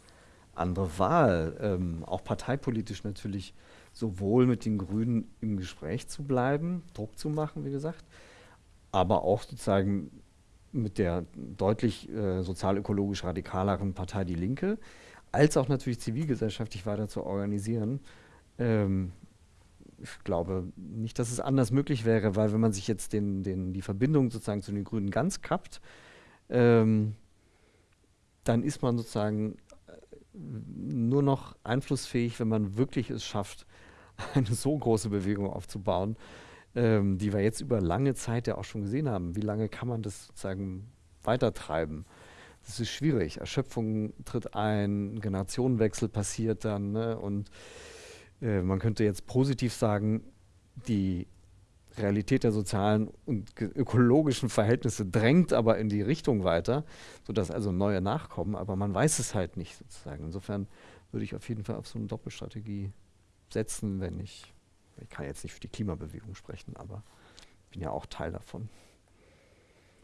andere Wahl. Ähm, auch parteipolitisch natürlich sowohl mit den Grünen im Gespräch zu bleiben, Druck zu machen, wie gesagt, aber auch sozusagen mit der deutlich äh, sozial-ökologisch radikaleren Partei Die Linke, als auch natürlich zivilgesellschaftlich weiter zu organisieren. Ähm, ich glaube nicht, dass es anders möglich wäre, weil wenn man sich jetzt den, den, die Verbindung sozusagen zu den Grünen ganz kappt, ähm, dann ist man sozusagen äh, nur noch einflussfähig, wenn man wirklich es schafft, [laughs] eine so große Bewegung aufzubauen, ähm, die wir jetzt über lange Zeit ja auch schon gesehen haben. Wie lange kann man das sozusagen weitertreiben? Das ist schwierig. Erschöpfung tritt ein, Generationenwechsel passiert dann ne? und äh, man könnte jetzt positiv sagen, die Realität der sozialen und ökologischen Verhältnisse drängt aber in die Richtung weiter, sodass also neue nachkommen, aber man weiß es halt nicht sozusagen. Insofern würde ich auf jeden Fall auf so eine Doppelstrategie setzen, wenn ich, ich kann jetzt nicht für die Klimabewegung sprechen, aber bin ja auch Teil davon.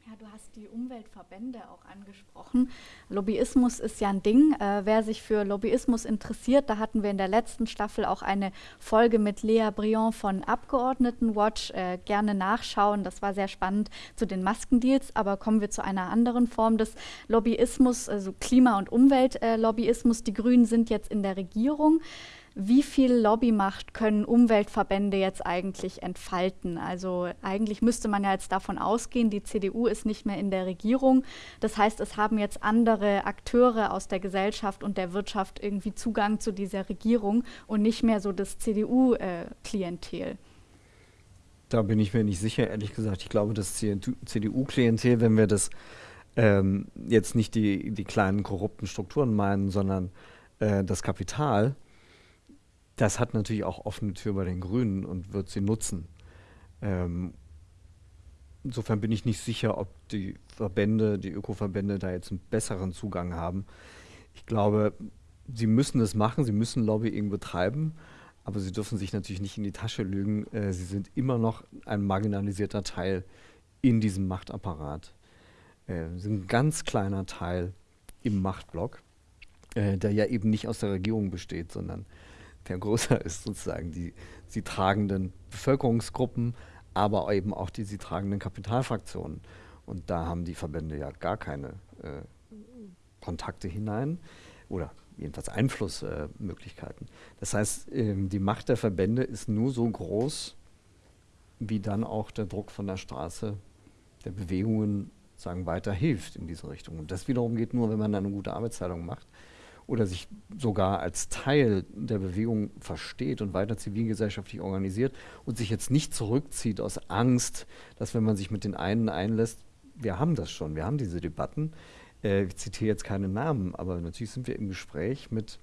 Ja, du hast die Umweltverbände auch angesprochen. Lobbyismus ist ja ein Ding. Äh, wer sich für Lobbyismus interessiert, da hatten wir in der letzten Staffel auch eine Folge mit Lea Briand von Abgeordnetenwatch. Äh, gerne nachschauen. Das war sehr spannend zu den Maskendeals. Aber kommen wir zu einer anderen Form des Lobbyismus, also Klima- und Umweltlobbyismus. Äh, die Grünen sind jetzt in der Regierung wie viel Lobbymacht können Umweltverbände jetzt eigentlich entfalten? Also eigentlich müsste man ja jetzt davon ausgehen, die CDU ist nicht mehr in der Regierung. Das heißt, es haben jetzt andere Akteure aus der Gesellschaft und der Wirtschaft irgendwie Zugang zu dieser Regierung und nicht mehr so das CDU-Klientel. Da bin ich mir nicht sicher, ehrlich gesagt. Ich glaube, das CDU-Klientel, wenn wir das ähm, jetzt nicht die, die kleinen korrupten Strukturen meinen, sondern äh, das Kapital, das hat natürlich auch offene Tür bei den Grünen und wird sie nutzen. Ähm, insofern bin ich nicht sicher, ob die Verbände, die Ökoverbände da jetzt einen besseren Zugang haben. Ich glaube, sie müssen es machen, sie müssen Lobbying betreiben, aber sie dürfen sich natürlich nicht in die Tasche lügen. Äh, sie sind immer noch ein marginalisierter Teil in diesem Machtapparat. Äh, sie sind ein ganz kleiner Teil im Machtblock, äh, der ja eben nicht aus der Regierung besteht, sondern der größer ist, sozusagen die sie tragenden Bevölkerungsgruppen, aber eben auch die sie tragenden Kapitalfraktionen. Und da haben die Verbände ja gar keine äh, Kontakte hinein oder jedenfalls Einflussmöglichkeiten. Äh, das heißt, ähm, die Macht der Verbände ist nur so groß, wie dann auch der Druck von der Straße der Bewegungen sagen, weiter hilft in diese Richtung. Und das wiederum geht nur, wenn man eine gute Arbeitsteilung macht oder sich sogar als Teil der Bewegung versteht und weiter zivilgesellschaftlich organisiert und sich jetzt nicht zurückzieht aus Angst, dass wenn man sich mit den einen einlässt, wir haben das schon, wir haben diese Debatten. Äh, ich zitiere jetzt keine Namen, aber natürlich sind wir im Gespräch mit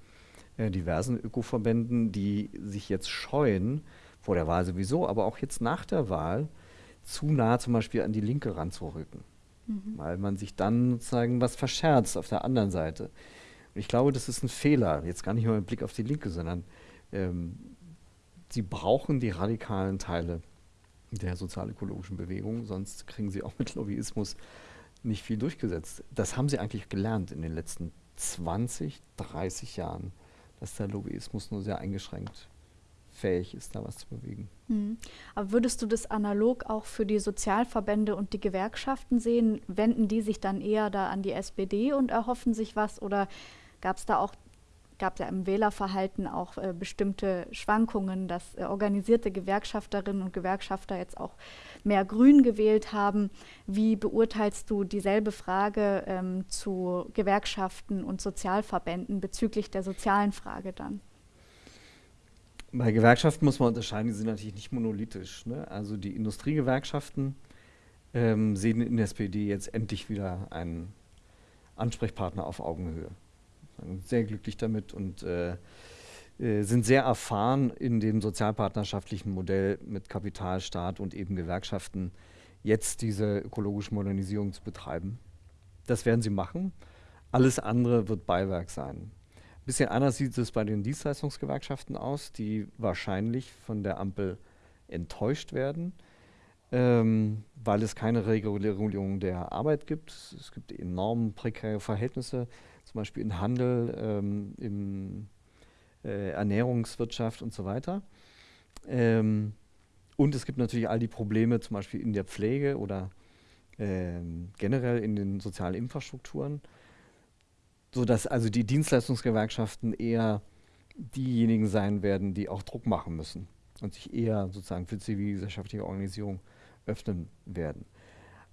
äh, diversen Ökoverbänden, die sich jetzt scheuen, vor der Wahl sowieso, aber auch jetzt nach der Wahl, zu nah zum Beispiel an die Linke ranzurücken. Mhm. Weil man sich dann sozusagen was verscherzt auf der anderen Seite. Ich glaube, das ist ein Fehler, jetzt gar nicht nur mit Blick auf die Linke, sondern ähm, sie brauchen die radikalen Teile der sozialökologischen Bewegung, sonst kriegen sie auch mit Lobbyismus nicht viel durchgesetzt. Das haben sie eigentlich gelernt in den letzten 20, 30 Jahren, dass der Lobbyismus nur sehr eingeschränkt fähig ist, da was zu bewegen. Mhm. Aber würdest du das analog auch für die Sozialverbände und die Gewerkschaften sehen? Wenden die sich dann eher da an die SPD und erhoffen sich was oder gab es da auch gab ja im Wählerverhalten auch äh, bestimmte Schwankungen, dass äh, organisierte Gewerkschafterinnen und Gewerkschafter jetzt auch mehr Grün gewählt haben. Wie beurteilst du dieselbe Frage ähm, zu Gewerkschaften und Sozialverbänden bezüglich der sozialen Frage dann? Bei Gewerkschaften muss man unterscheiden, die sind natürlich nicht monolithisch. Ne? Also die Industriegewerkschaften ähm, sehen in der SPD jetzt endlich wieder einen Ansprechpartner auf Augenhöhe. Sehr glücklich damit und äh, äh, sind sehr erfahren in dem sozialpartnerschaftlichen Modell mit Kapitalstaat und eben Gewerkschaften, jetzt diese ökologische Modernisierung zu betreiben. Das werden sie machen. Alles andere wird Beiwerk sein bisschen anders sieht es bei den Dienstleistungsgewerkschaften aus, die wahrscheinlich von der Ampel enttäuscht werden, ähm, weil es keine Regulierung der Arbeit gibt. Es gibt enorm prekäre Verhältnisse, zum Beispiel im Handel, ähm, in äh, Ernährungswirtschaft und so weiter. Ähm, und es gibt natürlich all die Probleme, zum Beispiel in der Pflege oder ähm, generell in den sozialen Infrastrukturen sodass also die Dienstleistungsgewerkschaften eher diejenigen sein werden, die auch Druck machen müssen und sich eher sozusagen für zivilgesellschaftliche Organisierung öffnen werden.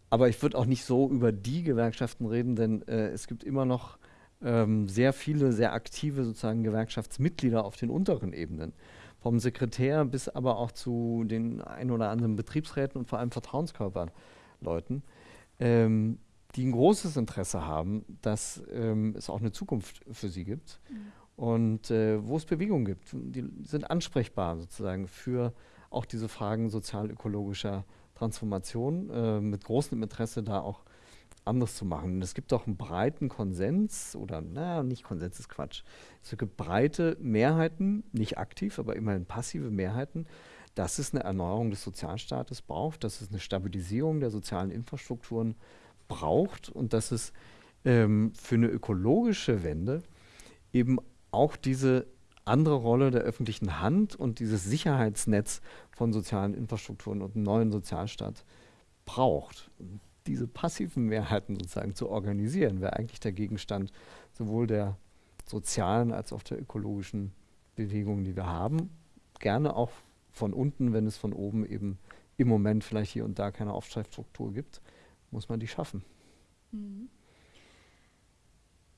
Aber ich würde auch nicht so über die Gewerkschaften reden, denn äh, es gibt immer noch ähm, sehr viele, sehr aktive sozusagen Gewerkschaftsmitglieder auf den unteren Ebenen. Vom Sekretär bis aber auch zu den ein oder anderen Betriebsräten und vor allem Vertrauenskörperleuten, ähm, die ein großes Interesse haben, dass ähm, es auch eine Zukunft für sie gibt mhm. und äh, wo es Bewegung gibt. Die sind ansprechbar sozusagen für auch diese Fragen sozial-ökologischer Transformation äh, mit großem Interesse da auch anders zu machen. Und es gibt auch einen breiten Konsens oder, naja, nicht Konsens ist Quatsch. Es gibt breite Mehrheiten, nicht aktiv, aber immerhin passive Mehrheiten, dass es eine Erneuerung des Sozialstaates braucht, dass es eine Stabilisierung der sozialen Infrastrukturen braucht und dass es ähm, für eine ökologische Wende eben auch diese andere Rolle der öffentlichen Hand und dieses Sicherheitsnetz von sozialen Infrastrukturen und einem neuen Sozialstaat braucht. Diese passiven Mehrheiten sozusagen zu organisieren, wäre eigentlich der Gegenstand sowohl der sozialen als auch der ökologischen Bewegungen, die wir haben. Gerne auch von unten, wenn es von oben eben im Moment vielleicht hier und da keine Aufstreifstruktur gibt muss man die schaffen. Mhm.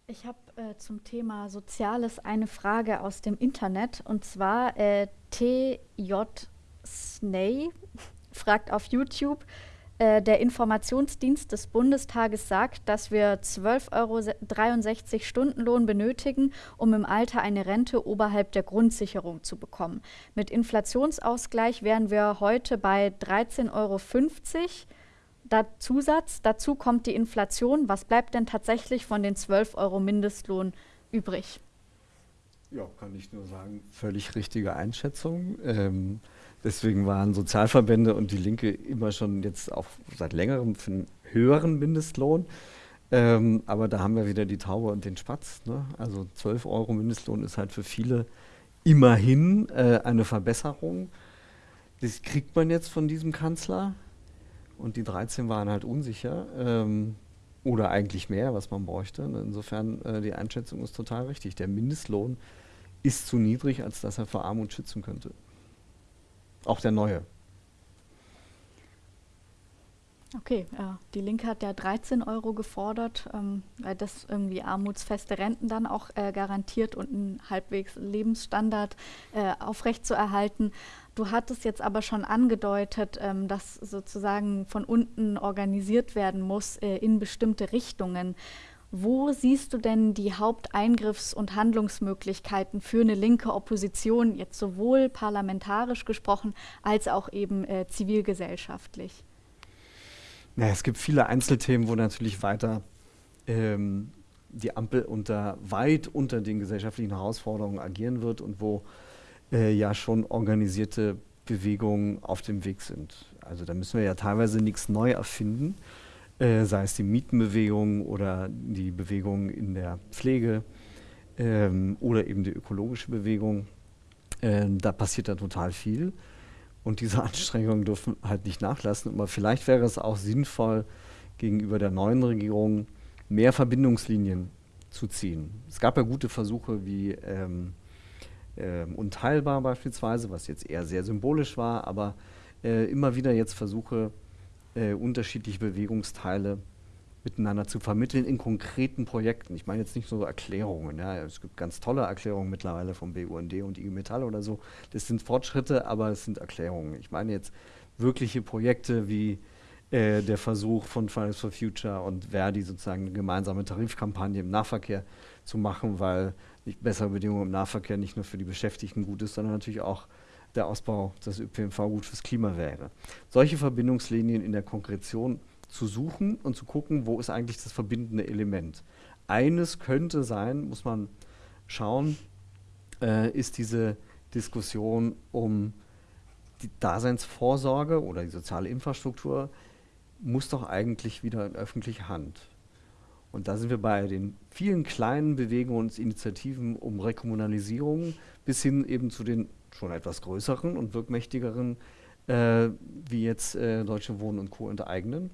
Ich habe äh, zum Thema Soziales eine Frage aus dem Internet und zwar äh, TJ Sney [laughs] fragt auf YouTube, äh, der Informationsdienst des Bundestages sagt, dass wir 12,63 Euro Stundenlohn benötigen, um im Alter eine Rente oberhalb der Grundsicherung zu bekommen. Mit Inflationsausgleich wären wir heute bei 13,50 Euro da Zusatz, dazu kommt die Inflation. Was bleibt denn tatsächlich von den 12 Euro Mindestlohn übrig? Ja, kann ich nur sagen, völlig richtige Einschätzung. Ähm, deswegen waren Sozialverbände und die Linke immer schon jetzt auch seit längerem für einen höheren Mindestlohn. Ähm, aber da haben wir wieder die Taube und den Spatz. Ne? Also 12 Euro Mindestlohn ist halt für viele immerhin äh, eine Verbesserung. Das kriegt man jetzt von diesem Kanzler und die 13 waren halt unsicher ähm, oder eigentlich mehr, was man bräuchte. Insofern äh, die Einschätzung ist total richtig. Der Mindestlohn ist zu niedrig, als dass er vor Armut schützen könnte. Auch der neue. Okay, ja. die Linke hat ja 13 Euro gefordert, ähm, weil das irgendwie armutsfeste Renten dann auch äh, garantiert und einen halbwegs Lebensstandard äh, aufrechtzuerhalten. Du hattest jetzt aber schon angedeutet, ähm, dass sozusagen von unten organisiert werden muss äh, in bestimmte Richtungen. Wo siehst du denn die Haupteingriffs- und Handlungsmöglichkeiten für eine linke Opposition, jetzt sowohl parlamentarisch gesprochen als auch eben äh, zivilgesellschaftlich? Naja, es gibt viele Einzelthemen, wo natürlich weiter ähm, die Ampel unter, weit unter den gesellschaftlichen Herausforderungen agieren wird und wo äh, ja schon organisierte Bewegungen auf dem Weg sind. Also da müssen wir ja teilweise nichts neu erfinden, äh, sei es die Mietenbewegung oder die Bewegung in der Pflege ähm, oder eben die ökologische Bewegung. Äh, da passiert da total viel. Und diese [laughs] Anstrengungen dürfen halt nicht nachlassen. Aber vielleicht wäre es auch sinnvoll, gegenüber der neuen Regierung mehr Verbindungslinien zu ziehen. Es gab ja gute Versuche wie ähm, äh, Unteilbar beispielsweise, was jetzt eher sehr symbolisch war, aber äh, immer wieder jetzt Versuche, äh, unterschiedliche Bewegungsteile miteinander zu vermitteln in konkreten Projekten. Ich meine jetzt nicht so Erklärungen. Ja. Es gibt ganz tolle Erklärungen mittlerweile vom BUND und IG Metall oder so. Das sind Fortschritte, aber es sind Erklärungen. Ich meine jetzt wirkliche Projekte wie äh, der Versuch von Fridays for Future und Verdi sozusagen eine gemeinsame Tarifkampagne im Nahverkehr zu machen, weil bessere Bedingungen im Nahverkehr nicht nur für die Beschäftigten gut ist, sondern natürlich auch der Ausbau des ÖPNV gut fürs Klima wäre. Solche Verbindungslinien in der Konkretion zu suchen und zu gucken, wo ist eigentlich das verbindende Element. Eines könnte sein, muss man schauen, äh, ist diese Diskussion um die Daseinsvorsorge oder die soziale Infrastruktur muss doch eigentlich wieder in öffentliche Hand. Und da sind wir bei den vielen kleinen Bewegungen und Initiativen um Rekommunalisierung bis hin eben zu den schon etwas größeren und wirkmächtigeren, äh, wie jetzt äh, Deutsche Wohnen und Co. enteignen.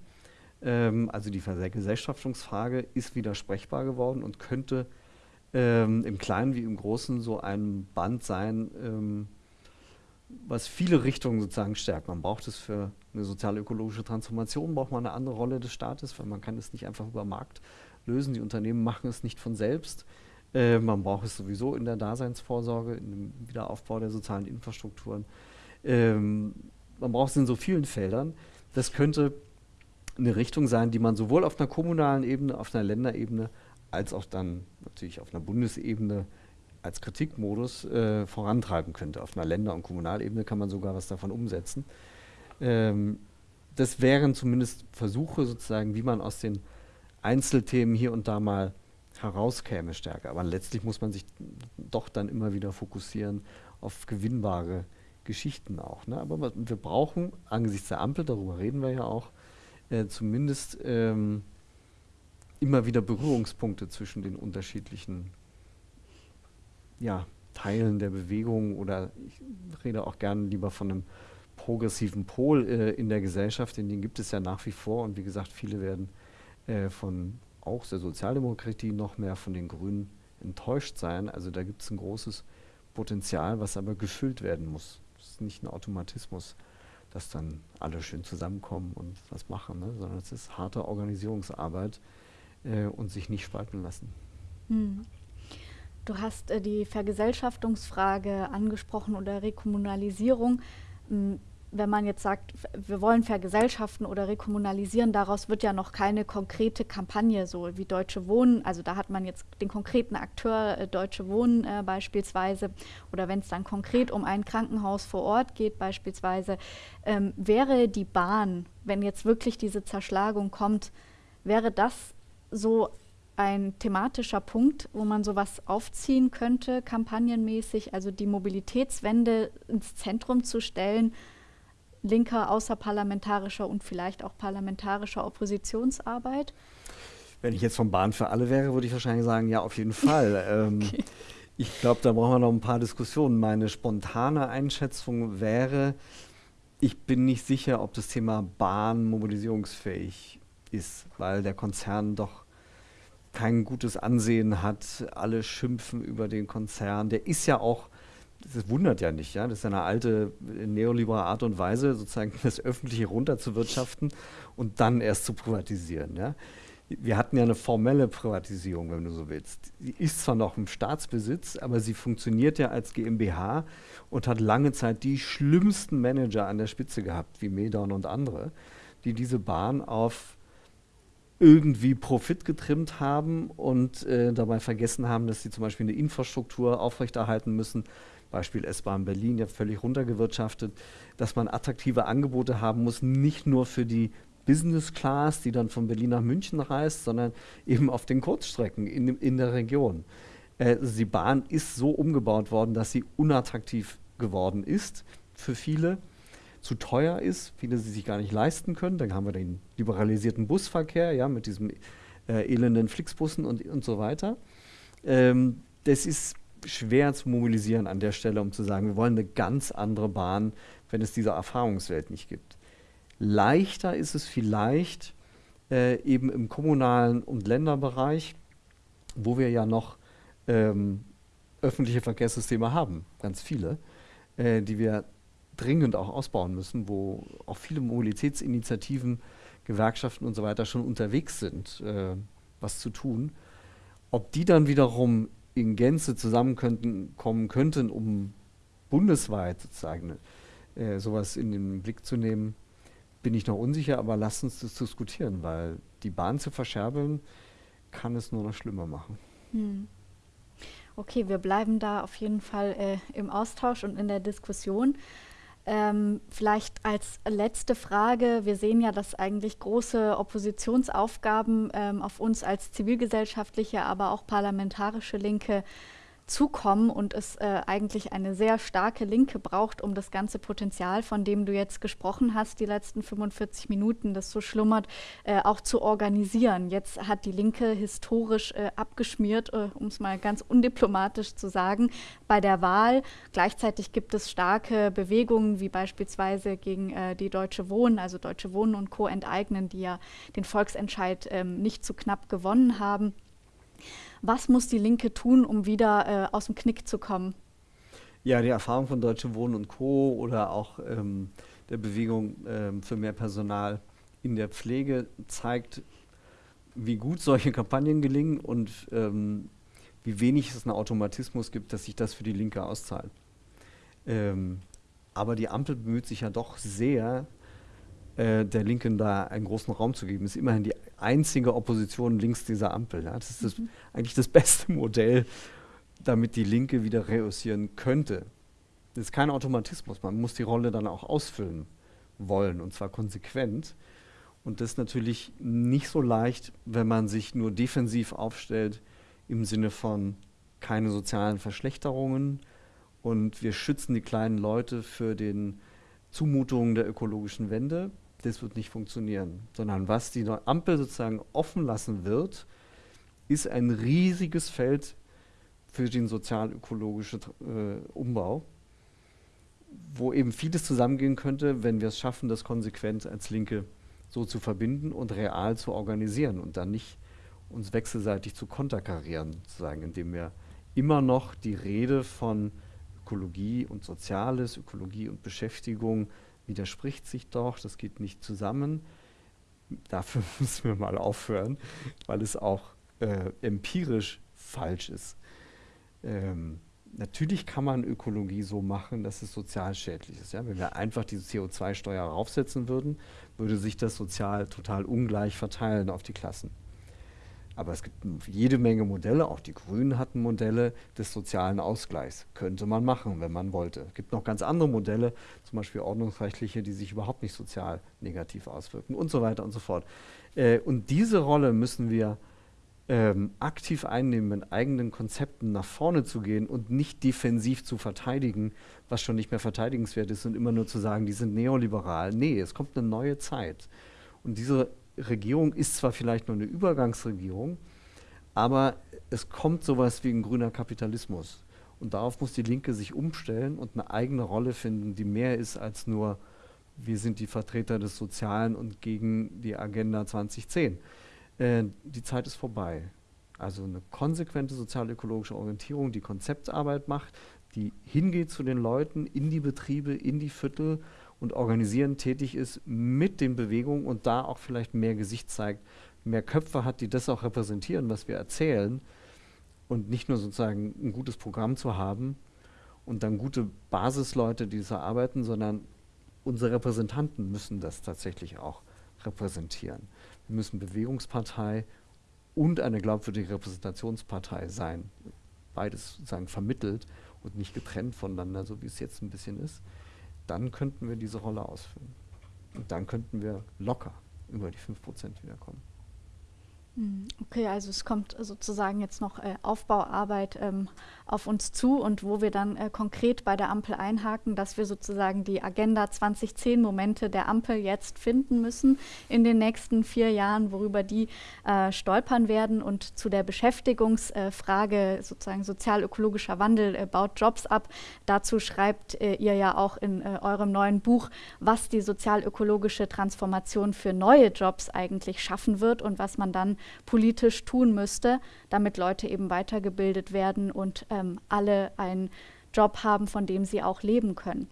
Ähm, also die Vergesellschaftungsfrage ist widersprechbar geworden und könnte ähm, im Kleinen wie im Großen so ein Band sein, ähm, was viele Richtungen sozusagen stärkt. Man braucht es für eine sozial-ökologische Transformation, braucht man eine andere Rolle des Staates, weil man kann es nicht einfach über Markt lösen. Die Unternehmen machen es nicht von selbst. Äh, man braucht es sowieso in der Daseinsvorsorge, in dem Wiederaufbau der sozialen Infrastrukturen. Ähm, man braucht es in so vielen Feldern. Das könnte eine Richtung sein, die man sowohl auf einer kommunalen Ebene, auf einer Länderebene, als auch dann natürlich auf einer Bundesebene als Kritikmodus äh, vorantreiben könnte. Auf einer Länder- und Kommunalebene kann man sogar was davon umsetzen. Ähm, das wären zumindest Versuche sozusagen, wie man aus den Einzelthemen hier und da mal herauskäme stärker. Aber letztlich muss man sich doch dann immer wieder fokussieren auf gewinnbare Geschichten auch. Ne? Aber wir brauchen angesichts der Ampel, darüber reden wir ja auch, äh, zumindest ähm, immer wieder Berührungspunkte zwischen den unterschiedlichen ja, Teilen der Bewegung oder ich rede auch gerne lieber von einem progressiven Pol äh, in der Gesellschaft, denn den gibt es ja nach wie vor und wie gesagt, viele werden äh, von auch der Sozialdemokratie noch mehr von den Grünen enttäuscht sein. Also da gibt es ein großes Potenzial, was aber gefüllt werden muss. Das ist nicht ein Automatismus, dass dann alle schön zusammenkommen und was machen, ne? sondern es ist harte Organisierungsarbeit äh, und sich nicht spalten lassen. Hm. Du hast äh, die Vergesellschaftungsfrage angesprochen oder Rekommunalisierung. Wenn man jetzt sagt, wir wollen vergesellschaften oder rekommunalisieren, daraus wird ja noch keine konkrete Kampagne, so wie Deutsche Wohnen. Also da hat man jetzt den konkreten Akteur äh, Deutsche Wohnen äh, beispielsweise. Oder wenn es dann konkret um ein Krankenhaus vor Ort geht beispielsweise, ähm, wäre die Bahn, wenn jetzt wirklich diese Zerschlagung kommt, wäre das so ein thematischer Punkt, wo man sowas aufziehen könnte, kampagnenmäßig, also die Mobilitätswende ins Zentrum zu stellen, linker, außerparlamentarischer und vielleicht auch parlamentarischer Oppositionsarbeit? Wenn ich jetzt von Bahn für alle wäre, würde ich wahrscheinlich sagen, ja, auf jeden [laughs] Fall. ähm, okay. Ich glaube, da brauchen wir noch ein paar Diskussionen. Meine spontane Einschätzung wäre, ich bin nicht sicher, ob das Thema Bahn mobilisierungsfähig ist, weil der Konzern doch kein gutes Ansehen hat. Alle schimpfen über den Konzern. Der ist ja auch, das wundert ja nicht, ja, das ist eine alte neoliberale Art und Weise, sozusagen [laughs] das Öffentliche runterzuwirtschaften und dann erst zu privatisieren. Ja. Wir hatten ja eine formelle Privatisierung, wenn du so willst. Die ist zwar noch im Staatsbesitz, aber sie funktioniert ja als GmbH und hat lange Zeit die schlimmsten Manager an der Spitze gehabt, wie Medon und andere, die diese Bahn auf irgendwie Profit getrimmt haben und äh, dabei vergessen haben, dass sie zum Beispiel eine Infrastruktur aufrechterhalten müssen. Beispiel S-Bahn Berlin, ja völlig runtergewirtschaftet, dass man attraktive Angebote haben muss, nicht nur für die Business Class, die dann von Berlin nach München reist, sondern eben auf den Kurzstrecken in, in der Region. Äh, die Bahn ist so umgebaut worden, dass sie unattraktiv geworden ist für viele zu teuer ist, viele sie sich gar nicht leisten können. Dann haben wir den liberalisierten Busverkehr, ja, mit diesen äh, elenden Flixbussen und, und so weiter. Ähm, das ist schwer zu mobilisieren an der Stelle, um zu sagen, wir wollen eine ganz andere Bahn, wenn es diese Erfahrungswelt nicht gibt. Leichter ist es vielleicht äh, eben im kommunalen und Länderbereich, wo wir ja noch ähm, öffentliche Verkehrssysteme haben, ganz viele, äh, die wir dringend auch ausbauen müssen, wo auch viele Mobilitätsinitiativen Gewerkschaften und so weiter schon unterwegs sind, äh, was zu tun. Ob die dann wiederum in Gänze zusammenkommen könnten, um bundesweit sozusagen äh, sowas in den Blick zu nehmen, bin ich noch unsicher, aber lasst uns das diskutieren, weil die Bahn zu verscherbeln, kann es nur noch schlimmer machen. Hm. Okay, wir bleiben da auf jeden Fall äh, im Austausch und in der Diskussion. Ähm, vielleicht als letzte Frage, wir sehen ja, dass eigentlich große Oppositionsaufgaben ähm, auf uns als zivilgesellschaftliche, aber auch parlamentarische Linke zukommen und es äh, eigentlich eine sehr starke Linke braucht, um das ganze Potenzial, von dem du jetzt gesprochen hast, die letzten 45 Minuten, das so schlummert, äh, auch zu organisieren. Jetzt hat die Linke historisch äh, abgeschmiert, äh, um es mal ganz undiplomatisch zu sagen, bei der Wahl. Gleichzeitig gibt es starke Bewegungen, wie beispielsweise gegen äh, die Deutsche Wohnen, also Deutsche Wohnen und Co. enteignen, die ja den Volksentscheid ähm, nicht zu knapp gewonnen haben. Was muss die Linke tun, um wieder äh, aus dem Knick zu kommen? Ja, die Erfahrung von Deutsche Wohnen und Co. oder auch ähm, der Bewegung ähm, für mehr Personal in der Pflege zeigt, wie gut solche Kampagnen gelingen und ähm, wie wenig es einen Automatismus gibt, dass sich das für die Linke auszahlt. Ähm, aber die Ampel bemüht sich ja doch sehr, äh, der Linken da einen großen Raum zu geben. Ist immerhin die einzige Opposition links dieser Ampel. Ja. Das ist das, mhm. eigentlich das beste Modell, damit die Linke wieder reüssieren könnte. Das ist kein Automatismus. Man muss die Rolle dann auch ausfüllen wollen und zwar konsequent. Und das ist natürlich nicht so leicht, wenn man sich nur defensiv aufstellt im Sinne von keine sozialen Verschlechterungen und wir schützen die kleinen Leute für den Zumutungen der ökologischen Wende das wird nicht funktionieren. Sondern was die Ampel sozusagen offen lassen wird, ist ein riesiges Feld für den sozial-ökologischen äh, Umbau, wo eben vieles zusammengehen könnte, wenn wir es schaffen, das konsequent als Linke so zu verbinden und real zu organisieren und dann nicht uns wechselseitig zu konterkarieren, sozusagen, indem wir immer noch die Rede von Ökologie und Soziales, Ökologie und Beschäftigung widerspricht sich doch, das geht nicht zusammen. Dafür [laughs] müssen wir mal aufhören, weil es auch äh, empirisch falsch ist. Ähm, natürlich kann man Ökologie so machen, dass es sozial schädlich ist. Ja? Wenn wir einfach diese CO2-Steuer raufsetzen würden, würde sich das sozial total ungleich verteilen auf die Klassen. Aber es gibt jede Menge Modelle, auch die Grünen hatten Modelle des sozialen Ausgleichs. Könnte man machen, wenn man wollte. Es gibt noch ganz andere Modelle, zum Beispiel ordnungsrechtliche, die sich überhaupt nicht sozial negativ auswirken und so weiter und so fort. Äh, und diese Rolle müssen wir ähm, aktiv einnehmen, mit eigenen Konzepten nach vorne zu gehen und nicht defensiv zu verteidigen, was schon nicht mehr verteidigenswert ist und immer nur zu sagen, die sind neoliberal. Nee, es kommt eine neue Zeit. Und diese Regierung ist zwar vielleicht nur eine Übergangsregierung, aber es kommt sowas wie ein grüner Kapitalismus. Und darauf muss die Linke sich umstellen und eine eigene Rolle finden, die mehr ist als nur, wir sind die Vertreter des Sozialen und gegen die Agenda 2010. Äh, die Zeit ist vorbei. Also eine konsequente sozial-ökologische Orientierung, die Konzeptarbeit macht, die hingeht zu den Leuten, in die Betriebe, in die Viertel und organisieren tätig ist mit den Bewegungen und da auch vielleicht mehr Gesicht zeigt, mehr Köpfe hat, die das auch repräsentieren, was wir erzählen und nicht nur sozusagen ein gutes Programm zu haben und dann gute Basisleute, die so arbeiten, sondern unsere Repräsentanten müssen das tatsächlich auch repräsentieren. Wir müssen Bewegungspartei und eine glaubwürdige Repräsentationspartei sein. Beides sozusagen vermittelt und nicht getrennt voneinander, so wie es jetzt ein bisschen ist dann könnten wir diese Rolle ausfüllen. Und dann könnten wir locker über die 5% wiederkommen. Hm, okay, also es kommt sozusagen jetzt noch äh, Aufbauarbeit ähm, auf uns zu und wo wir dann äh, konkret bei der Ampel einhaken, dass wir sozusagen die Agenda 2010 Momente der Ampel jetzt finden müssen in den nächsten vier Jahren, worüber die äh, stolpern werden und zu der Beschäftigungsfrage sozusagen sozial-ökologischer Wandel äh, baut Jobs ab. Dazu schreibt äh, ihr ja auch in äh, eurem neuen Buch, was die sozial-ökologische Transformation für neue Jobs eigentlich schaffen wird und was man dann politisch tun müsste, damit Leute eben weitergebildet werden und ähm, alle einen Job haben, von dem sie auch leben können.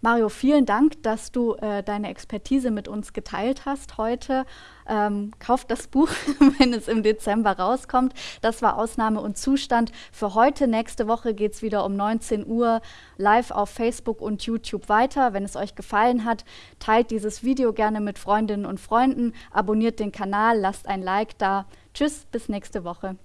Mario, vielen Dank, dass du äh, deine Expertise mit uns geteilt hast heute. Ähm, kauft das Buch, [laughs] wenn es im Dezember rauskommt. Das war Ausnahme und Zustand für heute. Nächste Woche geht es wieder um 19 Uhr live auf Facebook und YouTube weiter. Wenn es euch gefallen hat, teilt dieses Video gerne mit Freundinnen und Freunden, abonniert den Kanal, lasst ein Like da. Tschüss, bis nächste Woche.